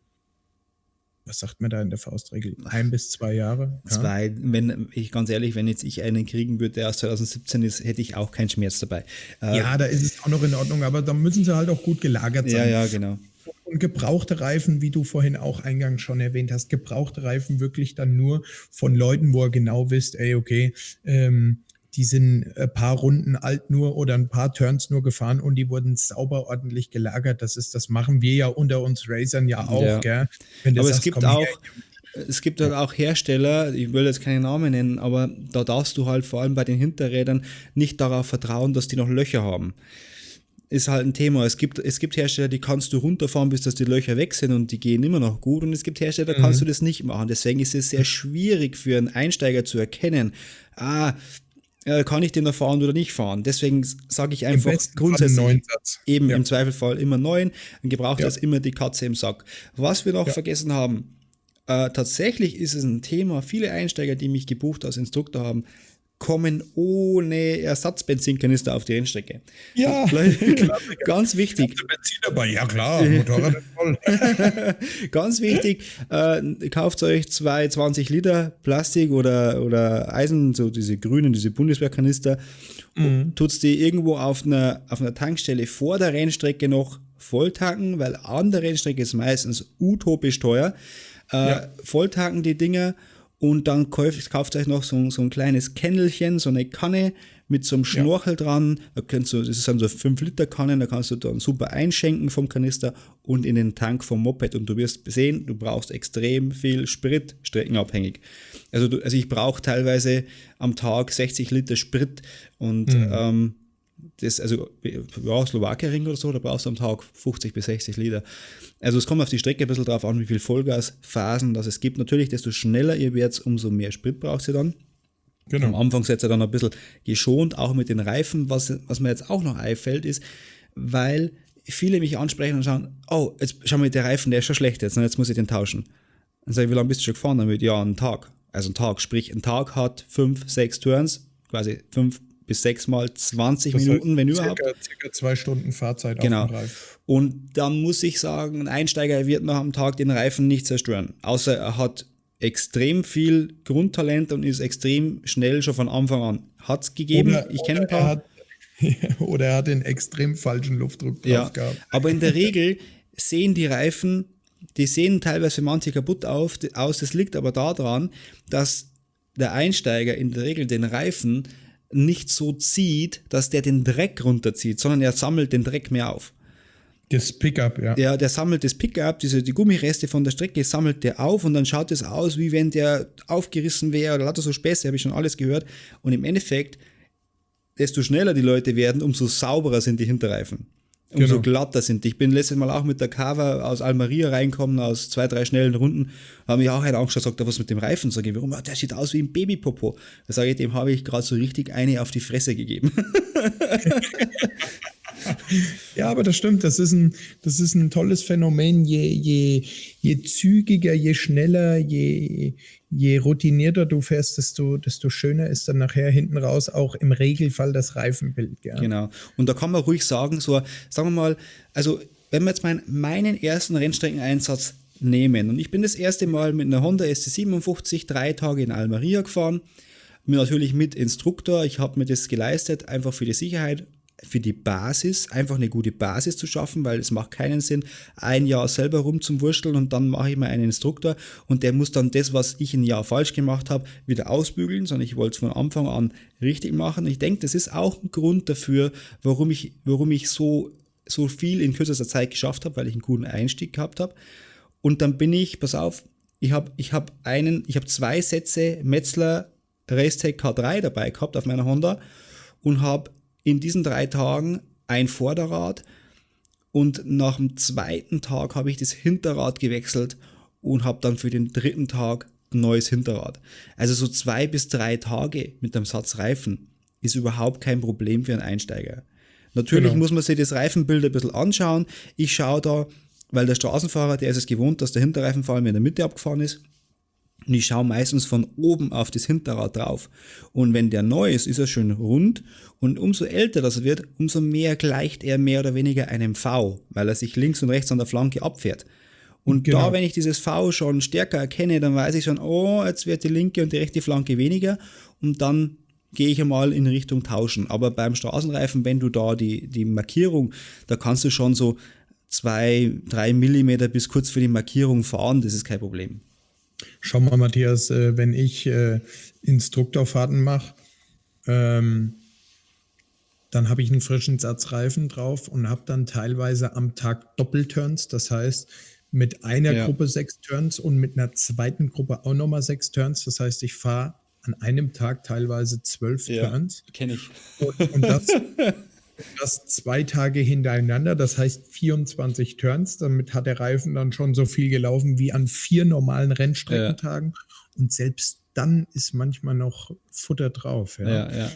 was sagt man da in der Faustregel? Ein bis zwei Jahre? Ja. Zwei, wenn ich ganz ehrlich, wenn jetzt ich einen kriegen würde, der aus 2017 ist, hätte ich auch keinen Schmerz dabei. Äh, ja, da ist es auch noch in Ordnung, aber da müssen sie halt auch gut gelagert sein. Ja, ja, genau. Und gebrauchte Reifen, wie du vorhin auch eingangs schon erwähnt hast, gebrauchte Reifen wirklich dann nur von Leuten, wo ihr genau wisst, ey, okay, ähm, die sind ein paar Runden alt nur oder ein paar Turns nur gefahren und die wurden sauber ordentlich gelagert. Das ist, das machen wir ja unter uns Racern ja auch, ja. aber sagst, es gibt auch, her, es gibt halt auch Hersteller, ich will jetzt keine Namen nennen, aber da darfst du halt vor allem bei den Hinterrädern nicht darauf vertrauen, dass die noch Löcher haben. Ist halt ein Thema. Es gibt, es gibt Hersteller, die kannst du runterfahren, bis dass die Löcher weg sind und die gehen immer noch gut. Und es gibt Hersteller, da kannst mhm. du das nicht machen. Deswegen ist es sehr schwierig für einen Einsteiger zu erkennen, ah, äh, kann ich den noch fahren oder nicht fahren. Deswegen sage ich einfach grundsätzlich eben ja. im Zweifelfall immer neun. Ein gebrauchter ja. ist immer die Katze im Sack. Was wir noch ja. vergessen haben, äh, tatsächlich ist es ein Thema, viele Einsteiger, die mich gebucht als Instruktor haben, kommen ohne Ersatzbenzinkanister auf die Rennstrecke. Ja, ganz wichtig. Benzin dabei, ja klar, Motorrad ist voll. ganz wichtig, äh, kauft euch zwei 20 Liter Plastik oder, oder Eisen, so diese grünen, diese Bundeswehrkanister, mhm. tut die irgendwo auf einer, auf einer Tankstelle vor der Rennstrecke noch volltanken, weil an der Rennstrecke ist meistens utopisch teuer. Äh, ja. Volltanken die Dinger und dann kauft, kauft euch noch so, so ein kleines Kennelchen, so eine Kanne mit so einem Schnorchel ja. dran. Da kannst du, das ist dann so 5 Liter Kannen, da kannst du dann super einschenken vom Kanister und in den Tank vom Moped. Und du wirst sehen, du brauchst extrem viel Sprit, streckenabhängig. Also, du, also ich brauche teilweise am Tag 60 Liter Sprit und mhm. ähm, das, also ja, Slowakei-Ring oder so, da brauchst du am Tag 50 bis 60 Liter. Also es kommt auf die Strecke ein bisschen drauf an, wie viel Vollgasphasen das es gibt. Natürlich, desto schneller ihr werdet, umso mehr Sprit braucht ihr dann. Genau. Am Anfang seid ihr dann ein bisschen geschont, auch mit den Reifen. Was, was mir jetzt auch noch einfällt, ist, weil viele mich ansprechen und schauen, oh, jetzt schau mal, der Reifen, der ist schon schlecht jetzt, jetzt muss ich den tauschen. Dann sage ich, wie lange bist du schon gefahren damit? Ja, einen Tag. Also ein Tag, sprich, ein Tag hat fünf, sechs Turns, quasi fünf bis sechs mal 20 das Minuten, wenn circa, überhaupt. Circa zwei Stunden Fahrzeit genau. auf dem Reifen. Und dann muss ich sagen, ein Einsteiger wird noch am Tag den Reifen nicht zerstören. Außer er hat extrem viel Grundtalent und ist extrem schnell schon von Anfang an. Hat es gegeben, oder, ich kenne ein paar. Er hat, oder er hat den extrem falschen Luftdruck drauf ja, gehabt. Aber in der Regel sehen die Reifen, die sehen teilweise für manche kaputt auf, aus. Das liegt aber daran, dass der Einsteiger in der Regel den Reifen nicht so zieht, dass der den Dreck runterzieht, sondern er sammelt den Dreck mehr auf. Das Pickup, ja. Ja, der sammelt das Pickup, diese, die Gummireste von der Strecke sammelt der auf und dann schaut es aus, wie wenn der aufgerissen wäre oder lauter so Späße, habe ich schon alles gehört. Und im Endeffekt, desto schneller die Leute werden, umso sauberer sind die Hinterreifen umso genau. glatter sind. Ich bin letztes Mal auch mit der Cava aus Almeria reinkommen, aus zwei, drei schnellen Runden, habe mich auch einer angeschaut, sagt, was mit dem Reifen? Sag ich, warum? Der sieht aus wie ein Babypopo. Da sage ich, dem habe ich gerade so richtig eine auf die Fresse gegeben. ja, aber das stimmt. Das ist ein, das ist ein tolles Phänomen. Je, je, je zügiger, je schneller, je, je routinierter du fährst, desto, desto schöner ist dann nachher hinten raus auch im Regelfall das Reifenbild. Ja. Genau. Und da kann man ruhig sagen, so, sagen wir mal, also wenn wir jetzt mein, meinen ersten Rennstreckeneinsatz nehmen und ich bin das erste Mal mit einer Honda SC57 drei Tage in Almeria gefahren, natürlich mit Instruktor, ich habe mir das geleistet, einfach für die Sicherheit, für die Basis, einfach eine gute Basis zu schaffen, weil es macht keinen Sinn, ein Jahr selber rumzuwurschteln und dann mache ich mal einen Instruktor und der muss dann das, was ich ein Jahr falsch gemacht habe, wieder ausbügeln, sondern ich wollte es von Anfang an richtig machen. Ich denke, das ist auch ein Grund dafür, warum ich, warum ich so, so viel in kürzester Zeit geschafft habe, weil ich einen guten Einstieg gehabt habe. Und dann bin ich, pass auf, ich habe ich hab einen, ich habe zwei Sätze Metzler Racetech K3 dabei gehabt auf meiner Honda und habe in diesen drei Tagen ein Vorderrad und nach dem zweiten Tag habe ich das Hinterrad gewechselt und habe dann für den dritten Tag ein neues Hinterrad. Also so zwei bis drei Tage mit dem Satz Reifen ist überhaupt kein Problem für einen Einsteiger. Natürlich Genau. muss man sich das Reifenbild ein bisschen anschauen. Ich schaue da, weil der Straßenfahrer, der ist es gewohnt, dass der Hinterreifen vor allem in der Mitte abgefahren ist. Und ich schaue meistens von oben auf das Hinterrad drauf. Und wenn der neu ist, ist er schön rund. Und umso älter das wird, umso mehr gleicht er mehr oder weniger einem V, weil er sich links und rechts an der Flanke abfährt. Und Genau. da, wenn ich dieses V schon stärker erkenne, dann weiß ich schon, oh, jetzt wird die linke und die rechte Flanke weniger. Und dann gehe ich einmal in Richtung tauschen. Aber beim Straßenreifen, wenn du da die, die Markierung, da kannst du schon so zwei, drei Millimeter bis kurz für die Markierung fahren, das ist kein Problem. Schau mal, Matthias, äh, wenn ich äh, Instruktorfahrten mache, ähm, dann habe ich einen frischen Satz Reifen drauf und habe dann teilweise am Tag Doppelturns. Das heißt, mit einer Ja. Gruppe sechs Turns und mit einer zweiten Gruppe auch nochmal sechs Turns. Das heißt, ich fahre an einem Tag teilweise zwölf Turns. kenne ich. Und, und das, das zwei Tage hintereinander, das heißt 24 Turns. Damit hat der Reifen dann schon so viel gelaufen wie an vier normalen Rennstreckentagen. Und selbst dann ist manchmal noch Futter drauf. Ja. Ja, ja.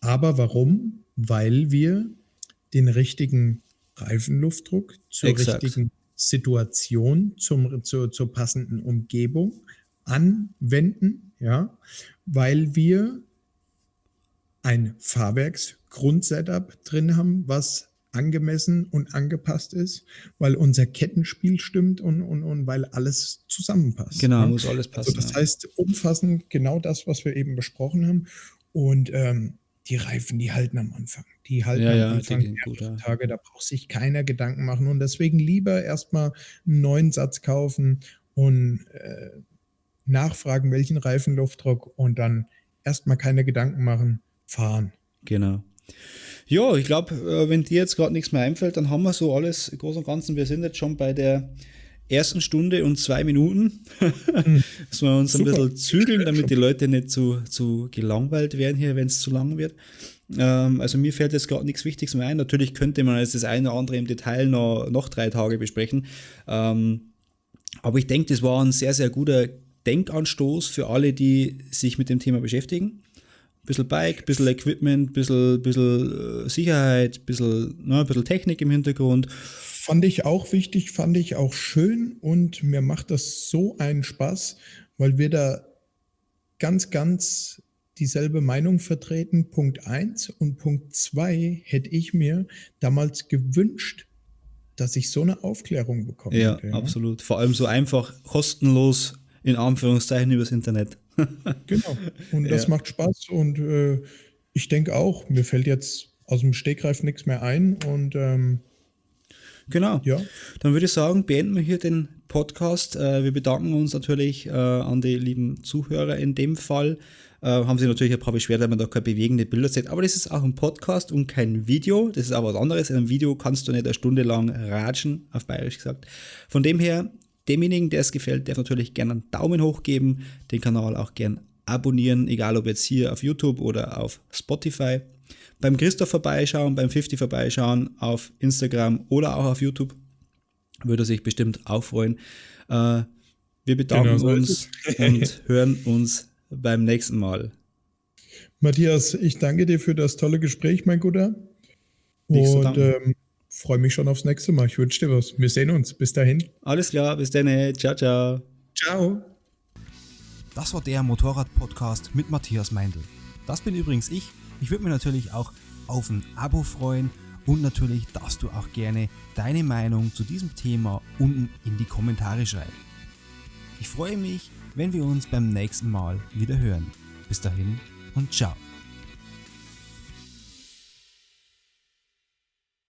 Aber warum? Weil wir den richtigen Reifenluftdruck zur Exakt. richtigen Situation, zum, zur, zur passenden Umgebung anwenden, ja, weil wir ein Fahrwerksgrundsetup drin haben, was angemessen und angepasst ist, weil unser Kettenspiel stimmt und, und, und weil alles zusammenpasst. Genau, ja. muss alles passen. Also das ja. heißt umfassend genau das, was wir eben besprochen haben. Und ähm, die Reifen, die halten am Anfang. Die halten Ja, am ja, Anfang die gehen der gut, ja. Tage, da braucht sich keiner Gedanken machen. Und deswegen lieber erstmal einen neuen Satz kaufen und äh, nachfragen, welchen Reifenluftdruck und dann erstmal keine Gedanken machen, fahren. Genau. Ja, ich glaube, äh, wenn dir jetzt gerade nichts mehr einfällt, dann haben wir so alles im Großen und Ganzen. Wir sind jetzt schon bei der ersten Stunde und zwei Minuten. Müssen wir uns ein Super. bisschen zügeln, damit die Leute nicht zu, zu gelangweilt werden hier, wenn es zu lang wird. Ähm, also mir fällt jetzt gerade nichts Wichtiges mehr ein. Natürlich könnte man jetzt das eine oder andere im Detail noch, noch drei Tage besprechen. Ähm, aber ich denke, das war ein sehr, sehr guter Denkanstoß für alle, die sich mit dem Thema beschäftigen. Bisschen Bike, bisschen Equipment, bisschen, bisschen äh, Sicherheit, bisschen, ne, bisschen Technik im Hintergrund. Fand ich auch wichtig, fand ich auch schön und mir macht das so einen Spaß, weil wir da ganz, ganz dieselbe Meinung vertreten. Punkt eins und Punkt zwei hätte ich mir damals gewünscht, dass ich so eine Aufklärung bekomme. Ja, absolut. Vor allem so einfach, kostenlos, in Anführungszeichen, übers Internet. Genau. Und das Ja. macht Spaß und äh, ich denke auch, mir fällt jetzt aus dem Stegreif nichts mehr ein und ähm, Genau. ja, Dann würde ich sagen, beenden wir hier den Podcast. Äh, Wir bedanken uns natürlich äh, an die lieben Zuhörer in dem Fall. Äh, Haben sich natürlich ein paar beschwert, weil man da keine bewegende Bilder sieht. Aber das ist auch ein Podcast und kein Video. Das ist aber was anderes. In einem Video kannst du nicht eine Stunde lang ratschen, auf Bayerisch gesagt. Von dem her, demjenigen, der es gefällt, darf natürlich gerne einen Daumen hoch geben, den Kanal auch gern abonnieren, egal ob jetzt hier auf YouTube oder auf Spotify. Beim Christoph vorbeischauen, beim 50 vorbeischauen, auf Instagram oder auch auf YouTube. Würde sich bestimmt auch freuen. Äh, wir bedanken Genau uns und hören uns beim nächsten Mal. Matthias, ich danke dir für das tolle Gespräch, mein Guter. Nichts zu Und ähm, freue mich schon aufs nächste Mal. Ich wünsche dir was. Wir sehen uns. Bis dahin. Alles klar, bis dann. Ciao, ciao. Ciao. Das war der Motorrad-Podcast mit Matthias Meindl. Das bin übrigens ich. Ich würde mich natürlich auch auf ein Abo freuen und natürlich darfst du auch gerne deine Meinung zu diesem Thema unten in die Kommentare schreiben. Ich freue mich, wenn wir uns beim nächsten Mal wieder hören. Bis dahin und ciao.